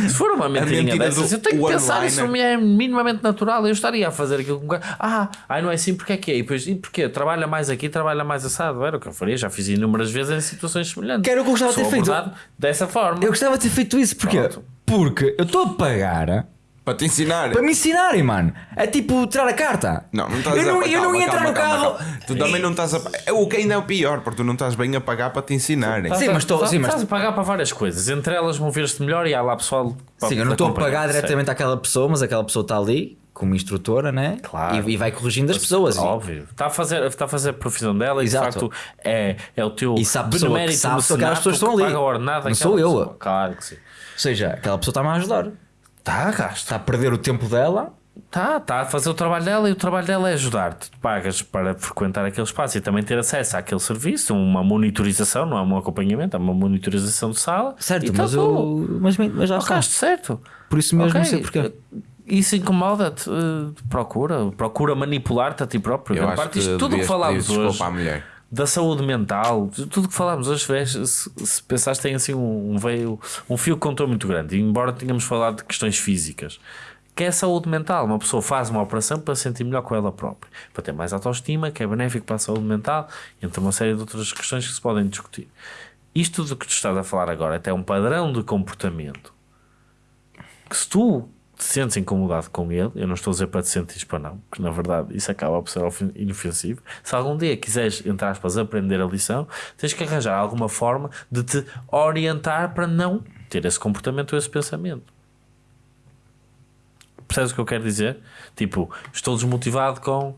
se for uma mentirinha mentira dessas, do eu tenho que pensar isso me é minimamente natural. Eu estaria a fazer aquilo com um gajo. Ah, ai, não é assim, porque é que é? E depois, e porquê? Trabalha mais aqui, trabalha mais assado. Era o que eu faria, já fiz inúmeras vezes em situações semelhantes. Que era o que eu gostava de ter feito. Dessa forma. Eu gostava de ter feito isso, porquê? Pronto. Porque eu estou a pagar Para te ensinar. para me ensinarem, mano. É tipo tirar a carta. Não, não estás eu não, a eu não ia entrar no carro. Tu também não estás a. É o que ainda é o pior, porque tu não estás bem a pagar para te ensinarem. Sim, mas estou- estás- sim, mas- estás a pagar para várias coisas. Entre elas, mover-te melhor e há lá pessoal. para Sim, eu não estou a pagar diretamente àquela pessoa, mas aquela pessoa está ali como instrutora, né? Claro. E, e vai corrigindo as pessoas. Óbvio. Está a fazer, está a, fazer a profissão dela Exato. e de facto é, é o teu E se há pessoa que benemérito sabe se aquelas pessoas estão que ali. paga a ordenada Não sou eu. pessoa. Claro que sim. Ou seja, aquela pessoa está-me a ajudar. Está a gasto. Está a perder o tempo dela. Está, está a fazer o trabalho dela e o trabalho dela é ajudar-te. Pagas para frequentar aquele espaço e também ter acesso àquele serviço, uma monitorização, não é um acompanhamento, é uma monitorização de sala. Certo, tá mas, tudo. eu, mas, mas já está. certo. Por isso mesmo, não Ok, sei porquê. Isso incomoda-te, eh, procura, procura manipular-te a ti próprio. Eu acho parte que disto, tudo o que falámos hoje, desculpa à mulher. Da saúde mental, tudo o que falámos hoje, se, se pensaste tem assim um, um veio, um fio contou muito grande, embora tenhamos falado de questões físicas, que é a saúde mental. Uma pessoa faz uma operação para se sentir melhor com ela própria, para ter mais autoestima, que é benéfico para a saúde mental, entre uma série de outras questões que se podem discutir. Isto do que tu estás a falar agora é até um padrão de comportamento que se tu te sentes incomodado com ele, eu não estou a dizer para te sentires para não, porque na verdade isso acaba por ser ofen- inofensivo. Se algum dia quiseres, entre aspas, aprender a lição, tens que arranjar alguma forma de te orientar para não ter esse comportamento ou esse pensamento. Percebes o que eu quero dizer? Tipo, estou desmotivado com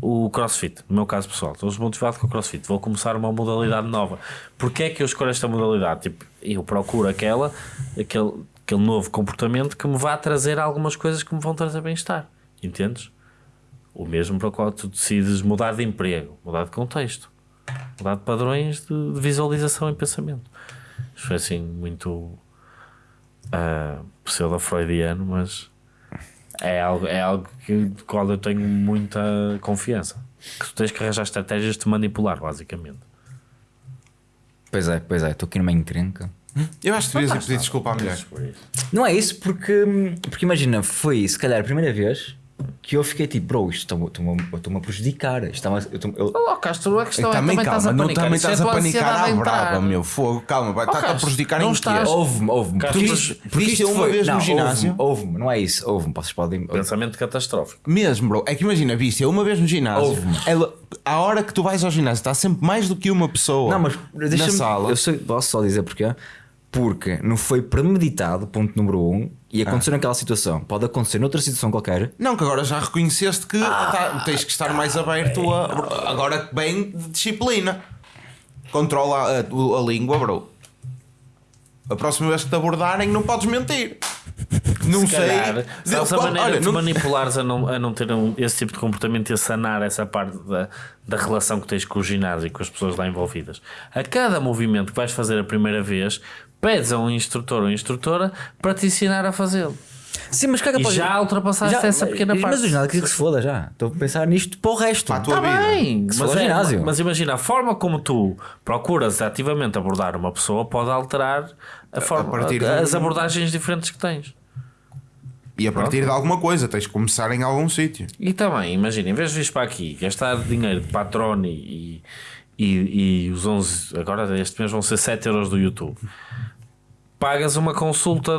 o crossfit, no meu caso pessoal, estou desmotivado com o crossfit, vou começar uma modalidade nova. Porquê é que eu escolho esta modalidade? Tipo, eu procuro aquela, aquele, aquele novo comportamento que me vá trazer algumas coisas que me vão trazer bem-estar. Entendes? O mesmo para o qual tu decides mudar de emprego, mudar de contexto, mudar de padrões de, de visualização e pensamento. Isto foi assim muito uh, pseudo-freudiano, mas é algo, é algo que, do qual eu tenho muita confiança. Que tu tens que arranjar estratégias de manipular, basicamente. Pois é, pois é, estou aqui numa encrenca. Eu acho que devias ir pedir desculpa à mulher. Não é isso, porque, porque imagina, foi se calhar a primeira vez que eu fiquei tipo, bro, isto estou-me a prejudicar. Isto a- eu estou- eu- Oh, Castro, a questão E é também, também estás a calma, não panicar. também é estás a panicar à a entrar. brava, meu. Fogo, calma, vai Oh, a prejudicar não em estás- quê? Houve-me, houve-me. Castro, Porque isto, é uma vez no ginásio. Houve-me, houve-me, não é isso, houve-me, vocês podem. Pensamento catastrófico. Mesmo, bro. É que imagina, viste, eu uma vez no ginásio, Houve-me. ela, a hora que tu vais ao ginásio está sempre mais do que uma pessoa Não, mas na sala. Eu sei, posso só dizer porquê? Porque não foi premeditado, ponto número um, e aconteceu naquela situação. Pode acontecer noutra situação qualquer. Não, que agora já reconheceste que tá- tens que estar mais aberto a. Agora bem de disciplina. Controla a, a- a língua, bro. A próxima vez que te abordarem, não podes mentir. Não Se sei. calhar, sabes a Pode- maneira olha, de não- manipulares a não, a não ter um- esse tipo de comportamento e a sanar essa parte da, da relação que tens com o ginásio e com as pessoas lá envolvidas. A cada movimento que vais fazer a primeira vez, pedes a um instrutor ou instrutora para te ensinar a fazê-lo. Sim, mas caga E para- já ultrapassaste essa pequena mas, parte. Mas o ginásio que se foda já. Estou a pensar nisto para o resto. Para a tua Está vida. bem, Que se mas, é- ginásio. mas imagina, a forma como tu procuras ativamente abordar uma pessoa pode alterar a forma, partir de as um- abordagens diferentes que tens. E a partir de alguma coisa, tens que começar em algum sítio. E também, imagina, em vez de vir para aqui, gastar dinheiro de patrone e, e, e os 11, agora este mês vão ser 7 euros do YouTube, pagas uma consulta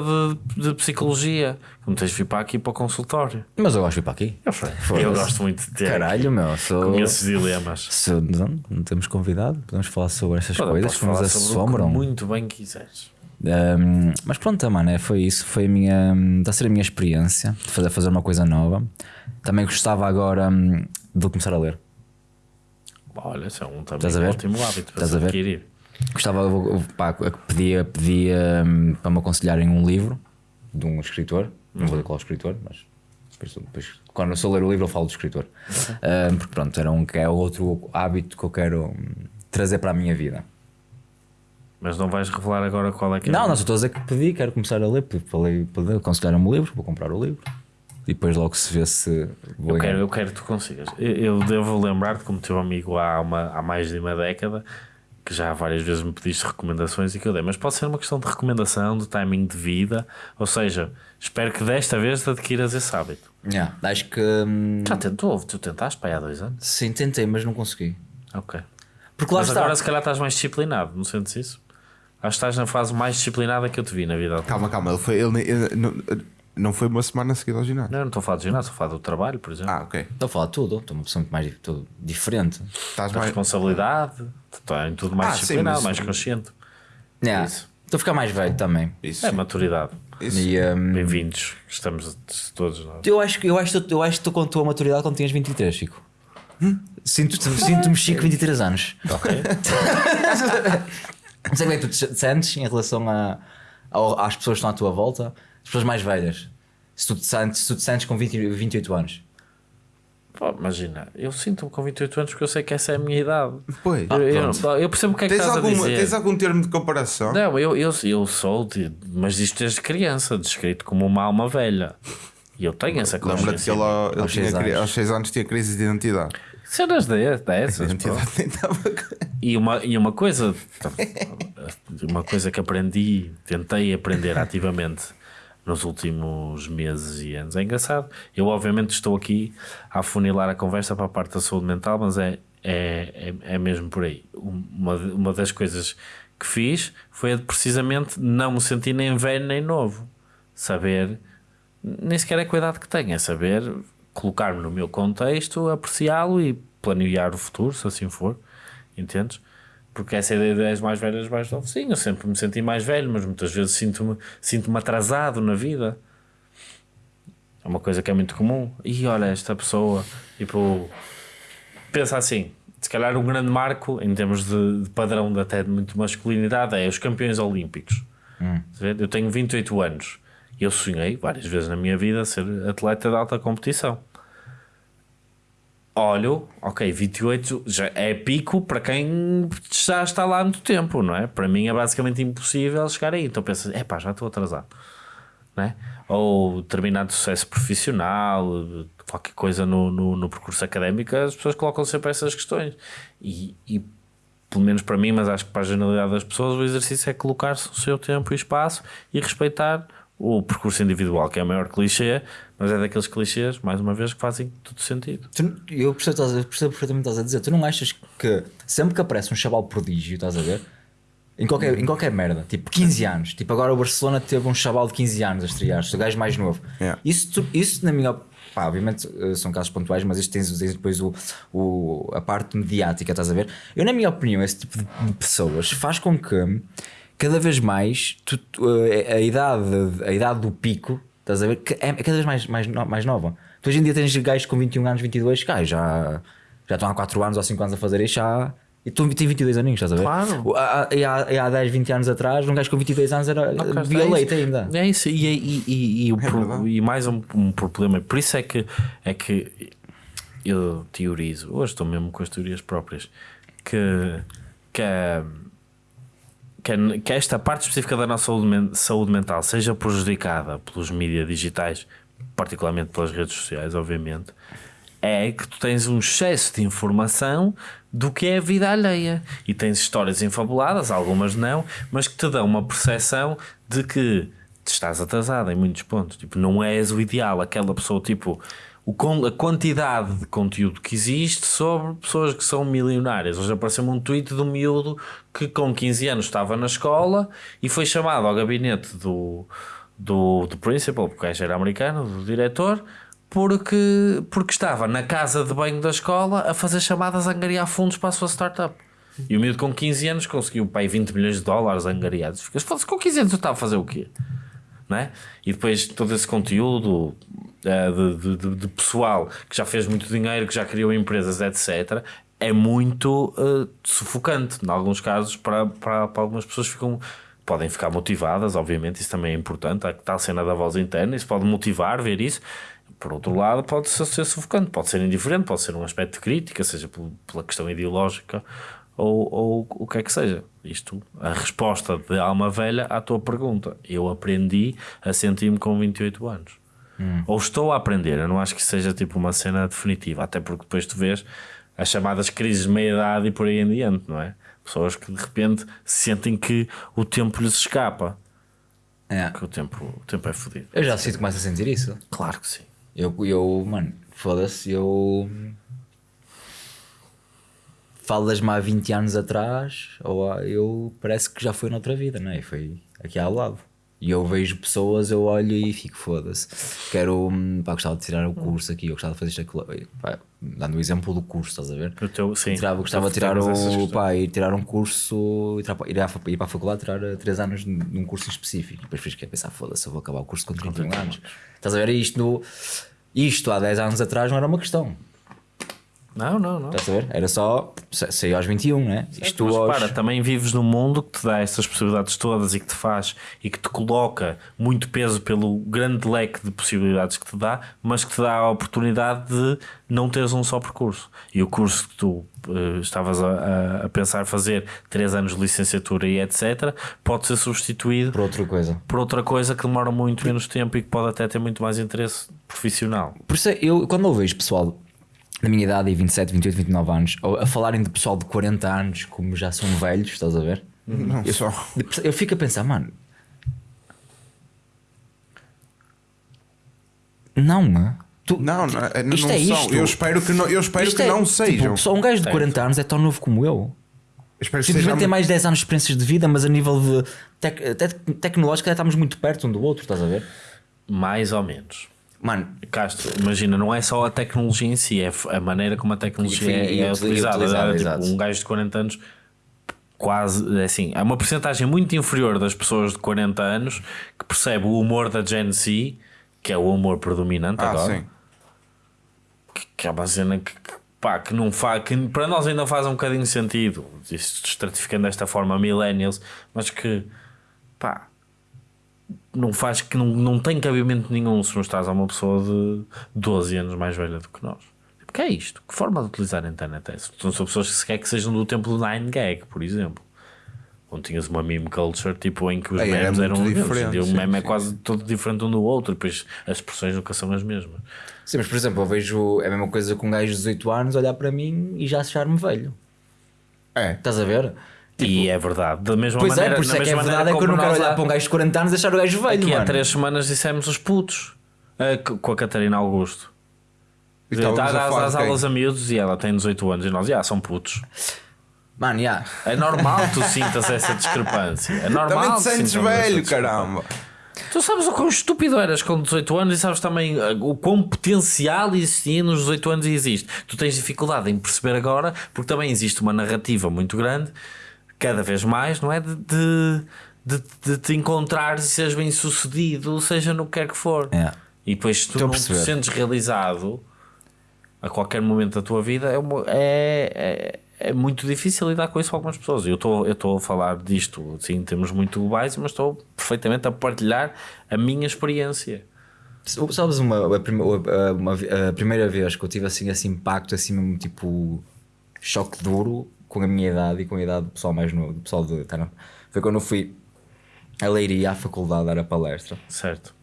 de, de psicologia, como tens de vir para aqui para o consultório. Mas eu gosto de ir para aqui. Eu, Foda-se. gosto muito de ter Caralho, meu. Sou, conheço dilemas. sou- não, não temos convidado. Podemos falar sobre essas Olha, coisas que nos assombram. muito bem quiseres. Um, mas pronto, mano, é, foi isso. Foi a minha. Está a ser a minha experiência de fazer, fazer uma coisa nova. Também gostava agora hum, de começar a ler. Olha, isso é um também Estás a ver? ótimo hábito para Estás a ver? adquirir. Gostava, pá, eu pedia, pedia hum, para me aconselharem um livro de um escritor. Não vou dizer qual é o escritor, mas depois, depois, quando eu sou ler o livro, eu falo do escritor. Um, porque pronto, era um que é outro hábito que eu quero hum, trazer para a minha vida. Mas não vais revelar agora qual é que é. Não, não, só estou a dizer que pedi, quero começar a ler. Falei, falei aconselharam-me o livro, vou comprar o livro. E depois logo se vê se Eu quero, eu quero que tu consigas. Eu, eu devo lembrar-te, como teu amigo há, uma, há mais de uma década, que já várias vezes me pediste recomendações e que eu dei, mas pode ser uma questão de recomendação, de timing de vida, ou seja, espero que desta vez te adquiras esse hábito. Yeah, acho que. hum, Já tentou, tu tentaste para aí há dois anos. sim, tentei, mas não consegui. Ok. Porque lá Mas está. agora se calhar estás mais disciplinado, não sentes isso? Acho que estás na fase mais disciplinada que eu te vi na vida. Calma, calma, ele foi. Ele, ele- não, não foi uma semana seguida ao ginásio. Não, não estou a falar de ginásio, estou a falar do trabalho, por exemplo. Ah, ok. Estou a falar de tudo, estou uma pessoa muito mais tudo diferente. Estás mais. responsabilidade, está em tudo mais Ah, disciplinado, mais consciente. Yeah. Isso. Estou a ficar mais velho também. Isso. É maturidade. Isso. E, hum, Bem-vindos, estamos todos nós. eu acho que eu acho, que- eu acho que estou com a tua maturidade quando tinhas 23, Chico. Sinto- Sinto-me Chico 23 anos. Ok? Não sei como é que tu te sentes em relação a, ao- às pessoas que estão à tua volta, as pessoas mais velhas. Se tu te sentes, se tu te sentes com 20, 28 anos. Pô, imagina, eu sinto-me com 28 anos porque eu sei que essa é a minha idade. Pois. eu, eu- eu percebo o que é que tens, estás a alguma, dizer. tens algum termo de comparação? Não, eu, eu, eu sou, de, mas isto desde criança, descrito como uma alma velha. E eu tenho essa Lembra-te que consciência. ele, ele Aos tinha, seis cri- anos. aos 6 anos tinha crise de identidade. Cenas de- dessas. E uma, e uma coisa, uma coisa que aprendi, tentei aprender ativamente nos últimos meses e anos. É engraçado. Eu, obviamente, estou aqui a afunilar a conversa para a parte da saúde mental, mas é, é, é, é mesmo por aí. Uma, uma das coisas que fiz foi a de precisamente não me sentir nem velho nem novo. Saber, nem sequer é idade que tenho, é saber colocar-me no meu contexto, apreciá-lo e planear o futuro, se assim for. Entendes? Porque essa ideia de és mais velho, és mais novo. Sim, eu sempre me senti mais velho, mas muitas vezes sinto-me sinto atrasado na vida. É uma coisa que é muito comum. E olha, esta pessoa, tipo, pensa assim. Se calhar um grande marco em termos de, de padrão de até de muito masculinidade é os campeões olímpicos. Ver? Eu tenho 28 anos e eu sonhei várias vezes na minha vida ser atleta de alta competição. Olho, ok, 28 já é pico para quem já está lá há muito tempo, não é? Para mim é basicamente impossível chegar aí. Então pensas, é pá, já estou atrasado, não é? Ou determinado sucesso profissional, qualquer coisa no, no, no percurso académico, as pessoas colocam sempre essas questões. E, e pelo menos para mim, mas acho que para a generalidade das pessoas, o exercício é colocar-se no seu tempo e espaço e respeitar o percurso individual, que é o maior clichê, mas é daqueles clichês, mais uma vez, que fazem todo sentido. Tu- eu percebo, estás a- percebo perfeitamente o que estás a dizer. Tu não achas que sempre que aparece um chaval prodígio, estás a ver? Em qualquer, em qualquer merda, tipo 15 anos, tipo agora o Barcelona teve um chaval de 15 anos a estrear, o gajo mais novo. Yeah. Isso, tu- isso, na minha op- pá, obviamente eh, são casos pontuais, mas isto tens, tens depois o, o, a parte mediática, estás a ver? Eu, na minha opinião, esse tipo de pessoas faz com que cada vez mais tu- tu, eh, a, idade, a idade do pico, estás a ver? É, é cada vez mais, mais, mais nova. Tu hoje em dia tens gajos com 21 anos, 22, gajos já, já estão há 4 anos ou 5 anos a fazer isto, já. E tu tens 22 aninhos, estás a ver? Claro. Há- E há, e há 10, 20 anos atrás, um gajo com 22 anos era Não, via é ainda. É isso, e, e, e, e, o pro- verdade. e mais um, um problema, por isso é que, é que eu teorizo, hoje estou mesmo com as teorias próprias, que, que, a- que, a- que esta parte específica da nossa saúde, saúde mental seja prejudicada pelos mídias digitais, particularmente pelas redes sociais, obviamente, é que tu tens um excesso de informação do que é a vida alheia e tens histórias infabuladas, algumas não, mas que te dão uma percepção de que te estás atrasado em muitos pontos. Tipo, não és o ideal, aquela pessoa, tipo, a quantidade de conteúdo que existe sobre pessoas que são milionárias. Hoje apareceu-me um tweet de um miúdo que com 15 anos estava na escola e foi chamado ao gabinete do, do, do principal, porque era americano, do diretor, porque, porque estava na casa de banho da escola a fazer chamadas a angariar fundos para a sua startup. E o miúdo com 15 anos conseguiu pai 20 milhões de dólares angariados. Ficas, foda-se, com 15 anos eu estava a fazer o quê? Não é? E depois todo esse conteúdo eh, de, de- de- pessoal que já fez muito dinheiro, que já criou empresas, etc., é muito eh, sufocante. Em alguns casos, para, para, para algumas pessoas ficam. Podem ficar motivadas, obviamente, isso também é importante. Há que tal cena da voz interna, isso pode motivar, ver isso. Por outro lado, pode ser, sufocante, pode ser indiferente, pode ser um aspecto de crítica, seja pel- pela questão ideológica ou, ou o que é que seja. Isto, a resposta de alma velha à tua pergunta. Eu aprendi a sentir-me com 28 anos. Ou estou a aprender, eu não acho que seja tipo uma cena definitiva, até porque depois tu vês as chamadas crises de meia-idade e por aí em diante, não é? Pessoas que de repente sentem que o tempo lhes escapa. É. Que o tempo, o tempo é fodido. Eu já sinto que começo a sentir isso. Claro que sim. Eu, eu mano, foda-se, eu. Falas-me há 20 anos atrás, ou há- eu parece que já foi noutra vida, não é? Foi aqui ao lado. E eu vejo pessoas, eu olho e fico, foda-se. Quero, hum, pá, gostava de tirar o curso aqui, eu gostava de fazer isto aquilo. Pá, dando o exemplo do curso, estás a ver? O teu, sim. Tirava, gostava de tirar o, pá, ir tirar um curso, ir, para, ir, à, ir para a faculdade, tirar 3 anos num curso específico. E depois fiz que pensar, foda-se, eu vou acabar o curso com 31 anos. Estás a ver? Isto, no, isto há 10 anos atrás não era uma questão. Não, não, não. Estás a ver? Era só sa- sair aos 21, né? Isto Mas aos... para, também vives num mundo que te dá estas possibilidades todas e que te faz e que te coloca muito peso pelo grande leque de possibilidades que te dá, mas que te dá a oportunidade de não teres um só percurso. E o curso que tu eh, estavas a, a- a pensar fazer, 3 anos de licenciatura e etc., pode ser substituído Por outra coisa. por outra coisa que demora muito menos tempo e que pode até ter muito mais interesse profissional. Por isso é, eu, quando eu vejo pessoal da minha idade, e 27, 28, 29 anos, a falarem de pessoal de 40 anos como já são velhos, estás a ver? Não só. Eu fico a pensar, mano. Não, tu, Não, não, é- não isto é são. isto. Eu espero que não, eu espero Isto que é- não tipo, sejam. só um gajo de 40 anos é tão novo como eu. Eu espero que Simplesmente tem mais 10 anos de experiências de vida, mas a nível de tec até tecnológico já estamos muito perto um do outro, estás a ver? Mais ou menos. Mano, Castro, imagina, não é só a tecnologia em si, é a maneira como a tecnologia E- é, e é utili- utilizada. utilizada, Tipo, exato. um gajo de 40 anos, quase é assim, é uma porcentagem muito inferior das pessoas de 40 anos que percebe o humor da Gen Z, que é o humor predominante Ah, agora, sim. que, que é uma cena que, que, pá, que não faz, que para nós ainda faz um bocadinho de sentido, isto estratificando desta forma millennials, mas que pá, não faz que não, não tem cabimento nenhum se mostrares a uma pessoa de 12 anos mais velha do que nós. Tipo, que é isto? Que forma de utilizar a internet é essa? Então, são pessoas que se quer que sejam do tempo do 9gag, por exemplo. Onde tinhas uma meme culture tipo, em que os É, era memes muito eram diferentes. diferente, O sim, meme é sim, quase todo diferente um do outro, e depois as expressões nunca são as mesmas. sim, mas por exemplo, eu vejo é a mesma coisa com um gajo de 18 anos olhar para mim e já achar-me velho. É. Estás a ver? E é verdade. Da mesma Pois maneira, é, por isso é que é verdade, é que eu não como quero olhar há- para um gajo de 40 anos e deixar o gajo velho, Aqui há mano. três semanas dissemos os putos eh, c- com a Catarina Augusto. E Está às, aulas a miúdos e ela tem 18 anos e nós, já, são putos. Mano, já. É normal que tu sintas essa discrepância. É normal Também te sentes velho, caramba. Tu sabes o quão estúpido eras com 18 anos e sabes também uh, o quão potencial existia nos 18 anos e existe. Tu tens dificuldade em perceber agora porque também existe uma narrativa muito grande, cada vez mais, não é? De, de, de, de te encontrares e seres bem sucedido, seja no que quer que for. É. E depois tu não te sentes realizado a qualquer momento da tua vida, é, uma- é, é, é muito difícil lidar com isso com algumas pessoas. Eu estou eu estou a falar disto sim, em termos muito globais, mas estou perfeitamente a partilhar a minha experiência. Sabes uma, a, a- uma- a primeira vez que eu tive assim esse impacto, assim mesmo tipo choque duro com a minha idade e com a idade do pessoal mais novo, do pessoal de. tá? Foi quando eu fui a Leiria à faculdade dar a palestra. Certo?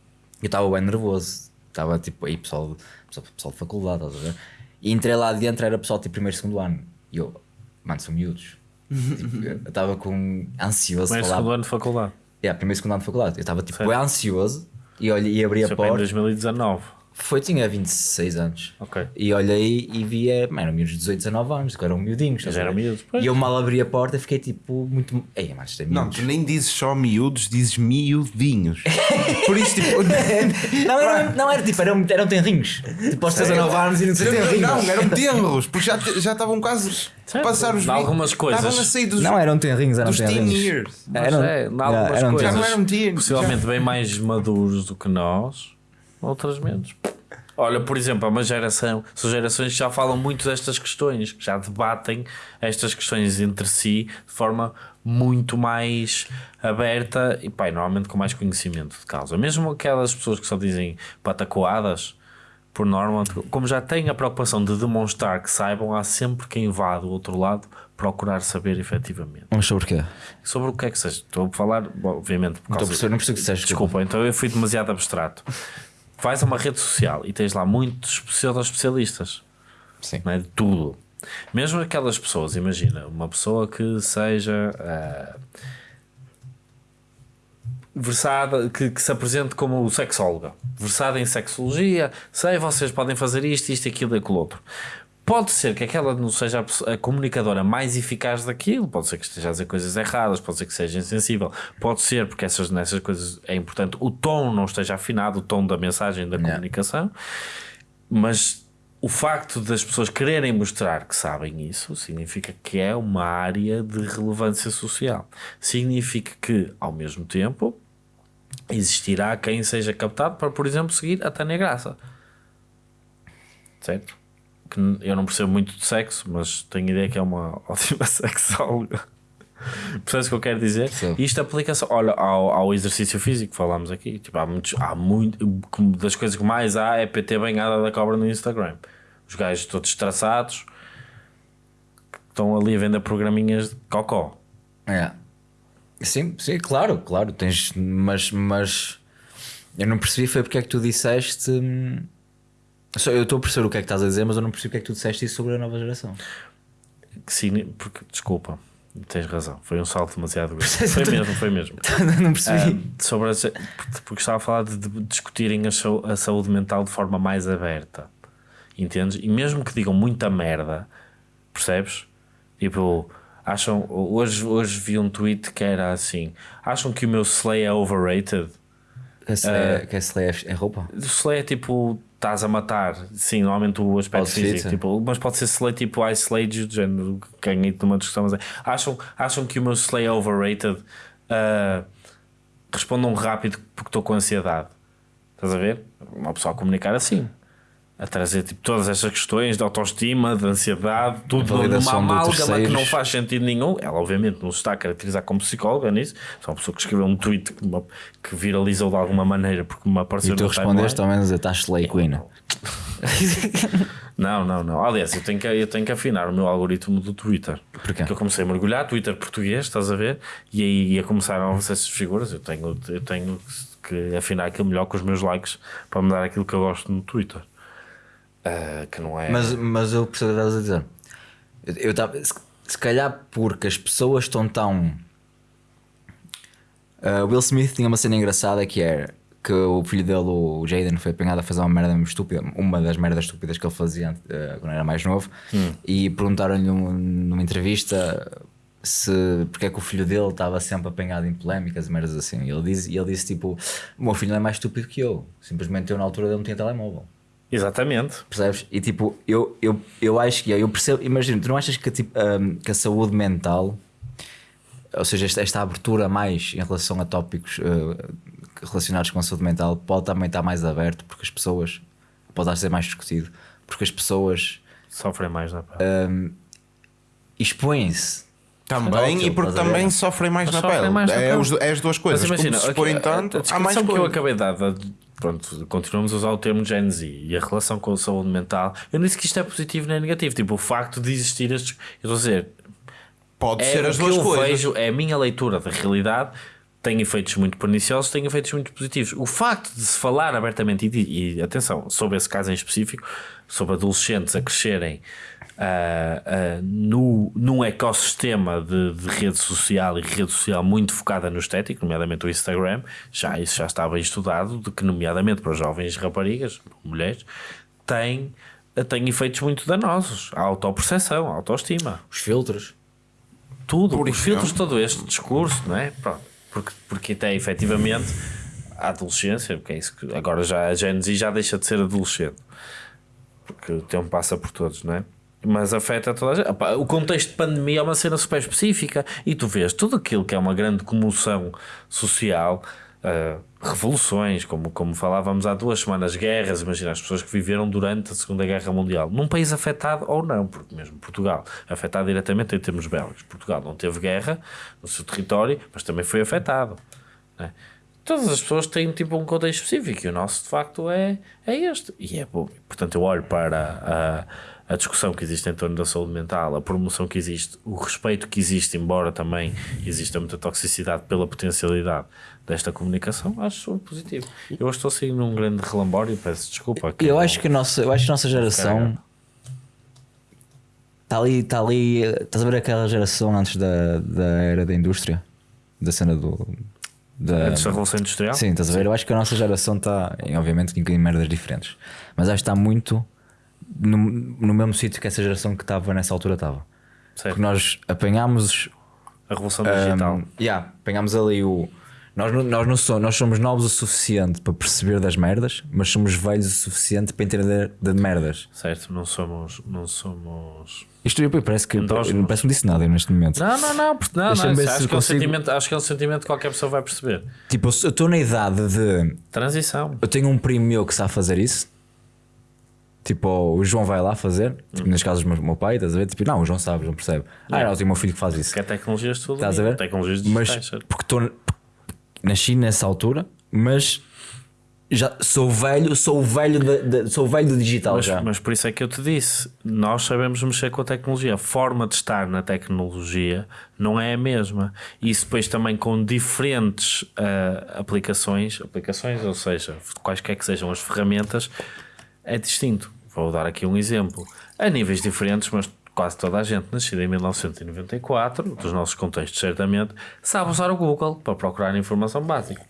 Eu estava bem nervoso. Estava tipo aí, pessoal, pessoal, pessoal de faculdade, estás a ver? E entrei lá dentro, era pessoal tipo primeiro e segundo ano. E eu, mano, são miúdos. Tipo, eu estava com ansioso Primeiro segundo ano de faculdade. Yeah, primeiro segundo ano de faculdade. Eu estava tipo bem ansioso e, olhei, e abri Isso a é para em porta. 2019. Foi, tinha 26 anos. Ok. E olhei e vi, é, mano, eram miúdos de 18, 19 anos, que eram miudinhos. a eram miúdos, pois. E eu mal abri a porta fiquei tipo muito. Ei, mas isto é Não, miúdos. tu nem dizes só miúdos, dizes miudinhos. Por isso, tipo. Não, era, não era tipo, eram, eram tenrinhos. Tipo, aos 19 anos e não sei tenrinhos. Não, eram tenros, porque já, já estavam quase a passar os algumas coisas. Estavam a sair dos, Não, eram tenrinhos, eram dos teen tenrinhos. years. Mas Eram- é, eram coisas. Já não eram teens. Possivelmente bem mais maduros do que nós, outras menos. Olha, por exemplo, há uma geração, são gerações que já falam muito destas questões, que já debatem estas questões entre si de forma muito mais aberta e, pá, normalmente com mais conhecimento de causa. Mesmo aquelas pessoas que só dizem patacoadas, por norma, como já têm a preocupação de demonstrar que saibam, há sempre quem vá do outro lado procurar saber efetivamente. Mas sobre o quê? Sobre o que é que seja. Estou a falar, obviamente, por Não estou a causa perceber, não percebo que disseste. Desculpa, então eu fui demasiado abstrato. Vais a uma rede social e tens lá muitos pseudo-especialistas Sim. não é? de tudo. Mesmo aquelas pessoas, imagina, uma pessoa que seja ah, versada, que, que se apresente como sexóloga, versada em sexologia, sei, vocês podem fazer isto, isto, aquilo e aquilo outro. Pode ser que aquela não seja a, a comunicadora mais eficaz daquilo, pode ser que esteja a dizer coisas erradas, pode ser que seja insensível, pode ser porque essas, nessas coisas é importante o tom não esteja afinado, o tom da mensagem da Yeah. comunicação, mas o facto das pessoas quererem mostrar que sabem isso significa que é uma área de relevância social. Significa que, ao mesmo tempo, existirá quem seja captado para, por exemplo, seguir a Tânia Graça. Certo? Que eu não percebo muito de sexo, mas tenho ideia que é uma ótima sexóloga. Percebes o que eu quero dizer? Percebo. Isto aplica-se olha, ao, ao exercício físico que falámos aqui. Tipo, há muitos, há muito, das coisas que mais há é PT banhada da cobra no Instagram. Os gajos todos traçados estão ali a vender programinhas de cocó. É. Sim, sim, claro, claro. Tens, mas, mas eu não percebi foi porque é que tu disseste. hum, Eu estou a perceber o que é que estás a dizer, mas eu não percebi porque é que tu disseste isso sobre a nova geração. Que signi- porque, desculpa, tens razão. Foi um salto demasiado grande. Foi mesmo, foi mesmo. não percebi. Ah, sobre as- porque estava a falar de, de discutirem a, a saúde mental de forma mais aberta, entendes? E mesmo que digam muita merda, percebes? Tipo, acham. Hoje, hoje vi um tweet que era assim: acham que o meu slay é overrated? Que se lê, que se lê é roupa? O slay é tipo. Estás a matar, sim, normalmente o aspecto Pode ser, físico, sim. tipo, mas pode ser slay tipo I you, do género, ganhei numa discussão, mas é, acham, acham que o meu slay é overrated? Ah, respondam rápido porque estou com ansiedade. Estás a ver? Uma pessoa a comunicar assim. A trazer tipo, todas estas questões de autoestima, de ansiedade, tudo numa amálgama que não faz sentido nenhum. Ela, obviamente, não se está a caracterizar como psicóloga nisso. Só uma pessoa que escreveu um tweet que, uma- que viralizou de alguma maneira porque me apareceu E tu respondeste ao menos a estás Slay Queen. Não, não, não. Aliás, eu tenho, que, eu tenho que afinar o meu algoritmo do Twitter. Porquê? Porque eu comecei a mergulhar, Twitter português, estás a ver? E aí ia começar a avançar essas figuras. Eu tenho, eu tenho que afinar aquilo melhor com os meus likes para me dar aquilo que eu gosto no Twitter. Ah, que não é. Mas, mas eu percebo o que estás a dizer. Eu, eu tava, se, se calhar porque as pessoas estão tão. Uh, Will Smith tinha uma cena engraçada que é que o filho dele, o Jaden, foi apanhado a fazer uma merda estúpida, uma das merdas estúpidas que ele fazia uh, quando era mais novo, e perguntaram-lhe num- numa entrevista se porque é que o filho dele estava sempre apanhado em polémicas e merdas assim. E ele disse, ele disse tipo: O meu filho não é mais estúpido que eu, simplesmente eu na altura dele não tinha telemóvel. Exatamente. Percebes? E tipo, eu, eu, eu acho que é, eu percebo, imagina, tu não achas que, tipo, hum, que a saúde mental, ou seja, esta, esta abertura mais em relação a tópicos uh, relacionados com a saúde mental, pode também estar mais aberto porque as pessoas, pode estar a ser mais discutido, porque as pessoas Sofrem mais na pele. expõem-se. Também, e porque também sofrem mais Mas na sofrem pele. mais na é, pele. os- é as duas coisas. Mas imagina, Como se aqui, expõem a- a há mais que eu acabei de dar, da- pronto, continuamos a usar o termo Gen Z e a relação com a saúde mental. Eu não disse que isto é positivo nem negativo. Tipo, o facto de existir estes. Eu estou a dizer, Pode é ser as o que duas eu coisas. vejo, é a minha leitura da realidade. Tem efeitos muito perniciosos, tem efeitos muito positivos. O facto de se falar abertamente, e, e atenção, sobre esse caso em específico, sobre adolescentes a crescerem ah, ah, no, num ecossistema de, de rede social e rede social muito focada no estético, nomeadamente o Instagram, já isso já está bem estudado, de que, nomeadamente para os jovens raparigas, mulheres, tem, tem efeitos muito danosos. A autoperceção, a autoestima Os filtros. tudo, Por os filtros de todo este discurso, não é? Pronto, porque, porque até efetivamente a adolescência, porque é isso que agora já a Gen Z já deixa de ser adolescente, porque o tempo passa por todos, não é? Mas afeta toda a gente. Epá, O contexto de pandemia é uma cena super específica e tu vês tudo aquilo que é uma grande comoção social, ah, revoluções, como, como falávamos há duas semanas, guerras, imagina as pessoas que viveram durante a Segunda Guerra Mundial, num país afetado ou não, porque mesmo Portugal, afetado diretamente em termos bélicos. Portugal não teve guerra no seu território, mas também foi afetado. né? Todas as pessoas têm tipo um contexto específico e o nosso de facto é, é este. E é bom. Portanto, eu olho para a, a discussão que existe em torno da saúde mental, a promoção que existe, o respeito que existe, embora também exista muita toxicidade pela potencialidade desta comunicação, acho super positivo. Eu hoje estou saindo num grande relambório, peço desculpa. Eu não- acho que a nossa, eu acho que a nossa geração. Está ali, está ali. Estás a ver aquela geração antes da, da era da indústria? Da cena do. Da, Antes da Revolução Industrial? Sim, estás a ver? Eu acho que a nossa geração está, obviamente, em merdas diferentes, mas acho que está muito no, no mesmo sítio que essa geração que estava nessa altura estava. Porque nós apanhámos. A Revolução Digital. Um, yeah, apanhámos ali o. Nós, nós, não somos, nós somos novos o suficiente para perceber das merdas, mas somos velhos o suficiente para entender de merdas. Certo, não somos. Não somos. Isto eu- parece que não parece que disse nada neste momento. Não, não, não, porque- não, não, acho, que é um consigo- sentimento, acho que é um sentimento que qualquer pessoa vai perceber. Tipo, eu estou na idade de. Transição. Eu tenho um primo meu que sabe fazer isso. Tipo, o João vai lá fazer. Tipo, Hum. nas casas do meu, pai, estás a ver? Tipo, não, o João sabe, o João percebe. Ah, não, eu tenho meu filho que faz isso. Que é tecnologias tudo. Estás a ver? Tecnologias mas digitais. porque estou nasci nessa altura, mas já sou velho, sou o velho de, de- sou o velho do digital Mas, já. mas por isso é que eu te disse: nós sabemos mexer com a tecnologia. A forma de estar na tecnologia não é a mesma. E isso depois também com diferentes ah, aplicações, aplicações, ou seja, quaisquer que sejam as ferramentas, é distinto. Vou dar aqui um exemplo. A níveis diferentes, mas quase toda a gente nascida em 1994, dos nossos contextos certamente, sabe usar o Google para procurar informação básica.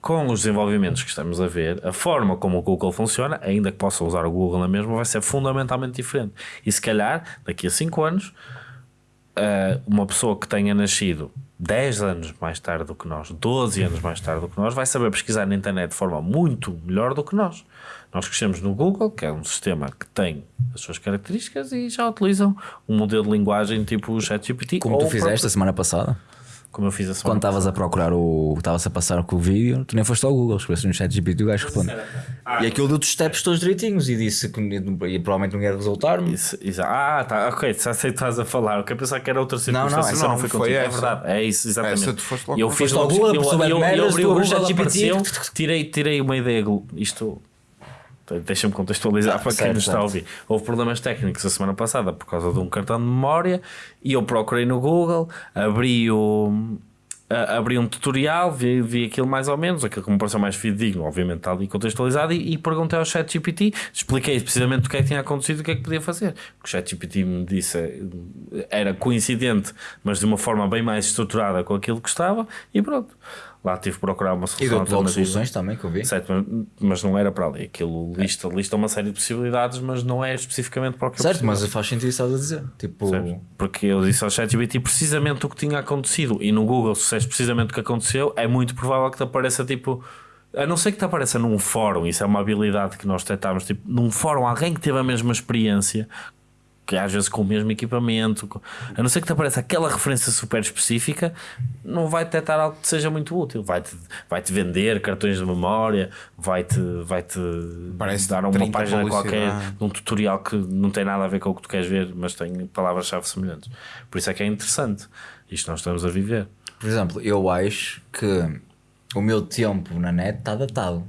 Com os desenvolvimentos que estamos a ver, a forma como o Google funciona, ainda que possa usar o Google na mesma, vai ser fundamentalmente diferente. E se calhar, daqui a 5 anos, uh, uma pessoa que tenha nascido 10 anos mais tarde do que nós, 12 anos mais tarde do que nós, vai saber pesquisar na internet de forma muito melhor do que nós. Nós crescemos no Google, que é um sistema que tem as suas características e já utilizam um modelo de linguagem tipo o ChatGPT. Como tu fizeste a próprio- semana passada, Como eu fiz a quando semana estavas a procurar o. Estavas a passar com o vídeo, tu nem foste ao Google, escreveste no chat GPT e o gajo responde. E aquilo deu-te os steps todos direitinhos e disse que e provavelmente não ia resultar-me. Isso, isso. Ah, tá, ok, já sei o que estás a falar. Eu quero pensar que era outra Não, não, circunstância, essa não, não, foi foi contigo. É essa. verdade, é isso, exatamente. Essa tu foste logo eu fiz logo, Google, eu, eu, eu, merdas, abri o ChatGPT. tirei, tirei uma ideia, isto... Deixa-me contextualizar Ah, para quem certo, nos está a ouvir. Houve problemas técnicos a semana passada por causa de um cartão de memória e eu procurei no Google, abri o, a- abri um tutorial, vi, vi aquilo mais ou menos, aquilo que me pareceu mais fidedigno, obviamente está ali contextualizado, e, e perguntei ao ChatGPT, expliquei precisamente o que é que tinha acontecido e o que é que podia fazer. O ChatGPT me disse era coincidente, mas de uma forma bem mais estruturada com aquilo que estava, e pronto. Lá tive que procurar uma E solução logo alternativa. soluções também que eu vi. Certo, mas, mas não era para ali. Aquilo lista, lista uma série de possibilidades, mas não é especificamente para o que eu Certo, precisava. mas faz sentido isso a dizer. Tipo? Porque eu disse ao ChatGPT precisamente o que tinha acontecido e no Google, se és precisamente o que aconteceu, é muito provável que te apareça tipo. A não ser que te apareça num fórum, isso é uma habilidade que nós detectámos, tipo, num fórum, alguém que teve a mesma experiência, que às vezes com o mesmo equipamento, com- a não ser que te apareça aquela referência super específica, não vai detectar algo que seja muito útil. Vai-te vai -te vender cartões de memória, vai-te vai -te Parece dar uma 30 página qualquer de um tutorial que não tem nada a ver com o que tu queres ver, mas tem palavras-chave semelhantes. Por isso é que é interessante. Isto nós estamos a viver. por exemplo, eu acho que o meu tempo na net está datado.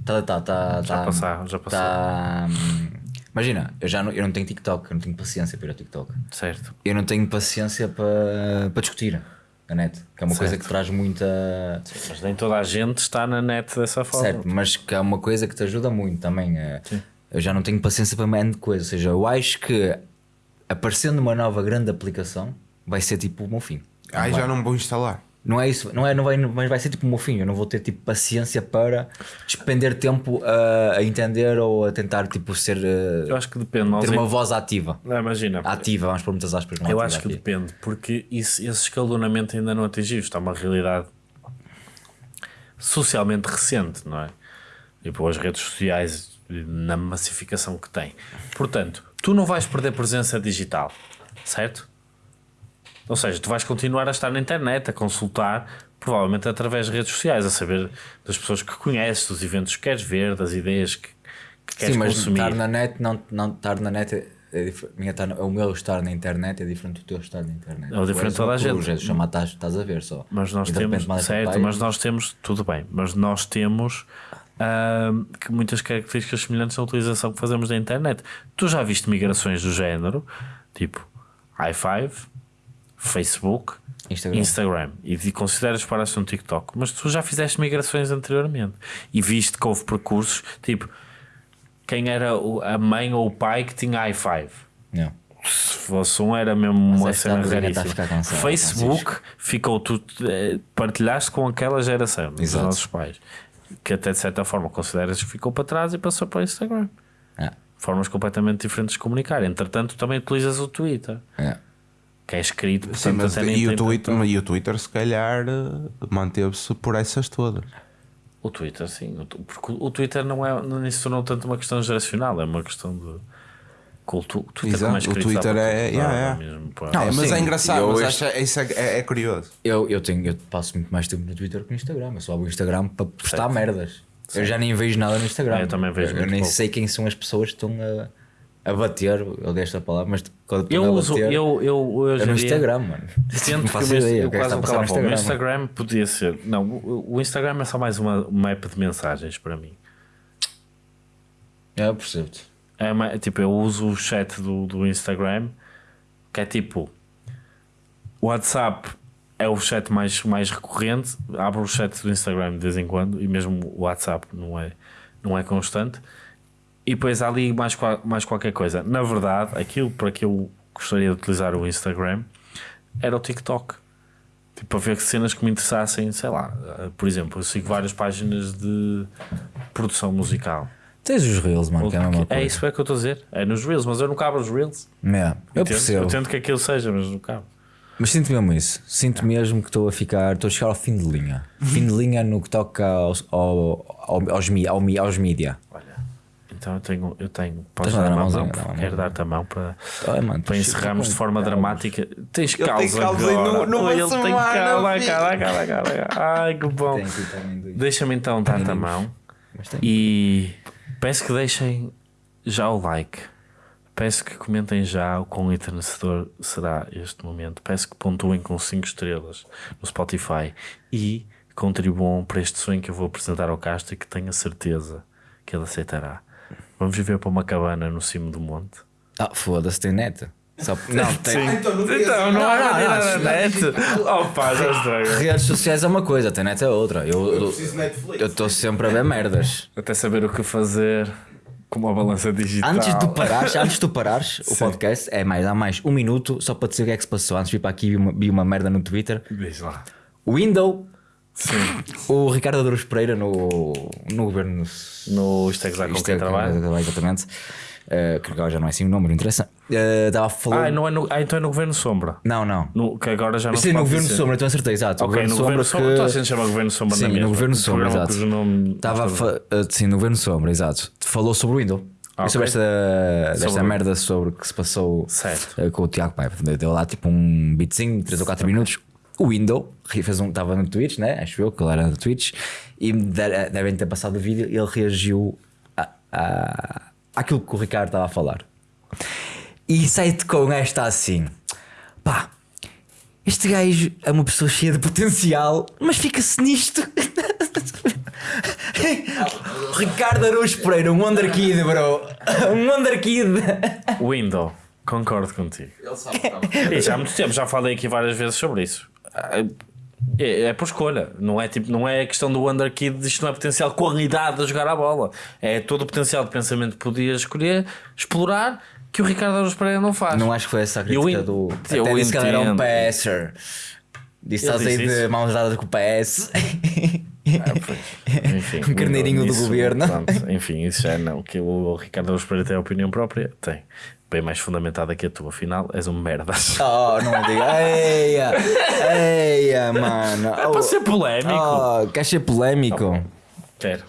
Está datado, está. Já tá- passou, já passou. tá, hum, imagina, eu já não, eu não tenho TikTok, eu não tenho paciência para ir ao TikTok. Certo. Eu não tenho paciência para, para discutir a net, que é uma coisa Certo. que traz muita. Mas nem toda a gente está na net dessa forma. Certo, mas que é uma coisa que te ajuda muito também. é- Eu já não tenho paciência para mais de coisa. Ou seja, eu acho que aparecendo uma nova grande aplicação vai ser tipo o meu fim. Ai, já não vou instalar. Não é isso, não é, não vai, mas vai ser tipo o meu fim. Eu não vou ter tipo paciência para despender tempo a, a entender ou a tentar tipo ser eh, Eu acho que depende. Ter uma voz ativa. Não, imagina. Ativa, vamos pôr muitas aspas. Eu ativa acho que aqui. depende, porque isso, esse escalonamento ainda não atingiu. Está uma realidade socialmente recente, não é? Tipo, as redes sociais na massificação que têm. Portanto, tu não vais perder presença digital, certo? Ou seja, tu vais continuar a estar na internet, a consultar, provavelmente através de redes sociais, a saber das pessoas que conheces, dos eventos que queres ver, das ideias que, que queres Sim, mas consumir. estar na net, não, não estar na net é, é minha estar na- o meu estar na internet é diferente do teu estar na internet. É diferente de toda a gente. É chamar, estás, estás a ver só. Mas nós temos, certo, página. mas nós temos, tudo bem, mas nós temos ahm, que muitas características semelhantes à utilização que fazemos da internet. Tu já viste migrações do género, tipo i5, Facebook, Instagram. Instagram, e consideras para no TikTok, mas tu já fizeste migrações anteriormente e viste que houve percursos, tipo quem era a mãe ou o pai que tinha i5. Não. se fosse um, era mesmo uma esta cena raríssima. Facebook ficou tu eh, partilhaste com aquela geração dos Exato. nossos pais, que até de certa forma consideras que ficou para trás e passou para o Instagram. É, Formas completamente diferentes de comunicar. Entretanto, também utilizas o Twitter, é. Que é escrito, Sim, mas e, o Twitter, tanto- e o Twitter, se calhar, eh, manteve-se por essas todas. O Twitter, sim. Porque o Twitter não é, não se tornou tanto uma questão geracional, é uma questão de cultura. O Twitter, Exato, é o Twitter é- yeah. mesmo, pá. Não, É, mas sim, é engraçado, eu mas este- isso é, é- é curioso. Eu, eu, tenho, eu passo muito mais tempo no Twitter que no Instagram. Eu só abro o Instagram para postar merdas. Eu já nem vejo nada no Instagram. É, eu também vejo Eu, muito nem pouco. sei quem são as pessoas que estão a, a bater. Eu dei esta palavra, mas quando Eu uso, bater, eu, eu hoje é no Instagram, mano. Sinto não que meu- ideia. eu é quase vou calar para o Instagram. mano. Instagram podia ser. Não, o, o Instagram é só mais uma, uma app de mensagens para mim. É, eu percebo-te. É uma- tipo, eu uso o chat do, do Instagram, que é tipo o WhatsApp é o chat mais, mais recorrente. Abro o chat do Instagram de vez em quando e mesmo o WhatsApp não é, não é constante. E depois há ali mais, mais qualquer coisa. Na verdade, aquilo para que eu gostaria de utilizar o Instagram era o TikTok. Tipo, para ver cenas que me interessassem, sei lá. eh, Por exemplo, eu sigo várias páginas de produção musical. Tens os Reels, mano, que é a mesma coisa. É isso é que eu estou a dizer. É nos Reels, mas eu nunca abro os Reels. É, eu percebo. Eu tento que aquilo seja, mas nunca abro. Mas sinto mesmo isso. Sinto mesmo que estou a ficar. Estou a chegar ao fim de linha. Fim de linha no que toca aos, ao, ao, aos, mi- ao, mi- aos mídia. Então eu tenho. Eu tenho posso Tens dar dar a mão? mãozinha, Não, quero dar-te a mão para, Ai, mano, para encerrarmos de forma dramática. Tens Ele caos tem calos agora. Oi, ele tem cala, cala, cala, cala, cala. Ai, que bom. Deixa-me então dar-te a mão. E peço que deixem já o like. Peço que comentem já o quão enternecedor será este momento. Peço que pontuem com 5 estrelas no Spotify e contribuam para este sonho que eu vou apresentar ao Castro e que tenho a certeza que ele aceitará. Vamos viver para uma cabana no cimo do monte. Ah, foda-se, tem net. Só... Não, tem. Então, não há nada na net. Opa, já estraga. Redes sociais é uma coisa, tem net é outra. Eu eu- Netflix. eu estou sempre a ver merdas. Até saber o que fazer com uma balança digital. Antes de tu parares, antes de tu parares o podcast, é mais, há mais um minuto só para dizer o que é que se passou. Antes de vir para aqui vi uma, vi uma merda no Twitter. Diz lá. Window, Sim. o Ricardo Adores Pereira no, no governo. No Isto é Gozar com Isto quem é- trabalha. Exatamente. Uh, que agora já não é assim o nome, não interessa. Uh, Estava a falar. Ah, não é no, ah, então é no Governo Sombra. não, não. No, que agora já não Sim, no governo dizer. Sombra, então acertei, exato. Ok, no Governo Sombra. que- Toda a gente chama Governo Sombra Sim, na mesma. no Governo Sombra, exato. Estava fa- uh, sim, no governo sombra, exato. Falou sobre o Windows. Ah, e sobre esta, desta Sobre merda sobre o que se passou Certo. com o Tiago Paiva. Deu lá tipo um beatzinho, 3 ou 4 minutos. O Windows fez um, estava no Twitch, né? Acho eu que ele era no Twitch. E de- devem ter passado o vídeo e ele reagiu a, a, àquilo que o Ricardo estava a falar. E sai-te com esta assim: pá, este gajo é uma pessoa cheia de potencial, mas fica-se nisto. Ricardo Araújo Pereira, um Wonder Kid, bro. Um Wonder Kid. Window. Concordo contigo. Ele sabe que estava. E já há muito tempo, já falei aqui várias vezes sobre isso. É, é por escolha, não é, tipo, não é a questão do Wonder Kid, isto não é potencial qualidade a jogar a bola, é todo o potencial de pensamento que podia escolher, explorar, que o Ricardo Araújo Pereira não faz. Não acho que foi essa a Eu crítica en- do. eu Até disse que ele era um passer. Disse estás aí de mãos dadas com o PS. Ah, pois. Enfim, Um carneirinho do governo. pronto, enfim, isso já não. Que o Ricardo Araújo Pereira tem a opinião própria, tem. Bem mais fundamentada que a tua, afinal, és um merda. Oh, não me diga. Eia, eia, mano. É para ser polémico. Oh, quer ser polémico? Quero.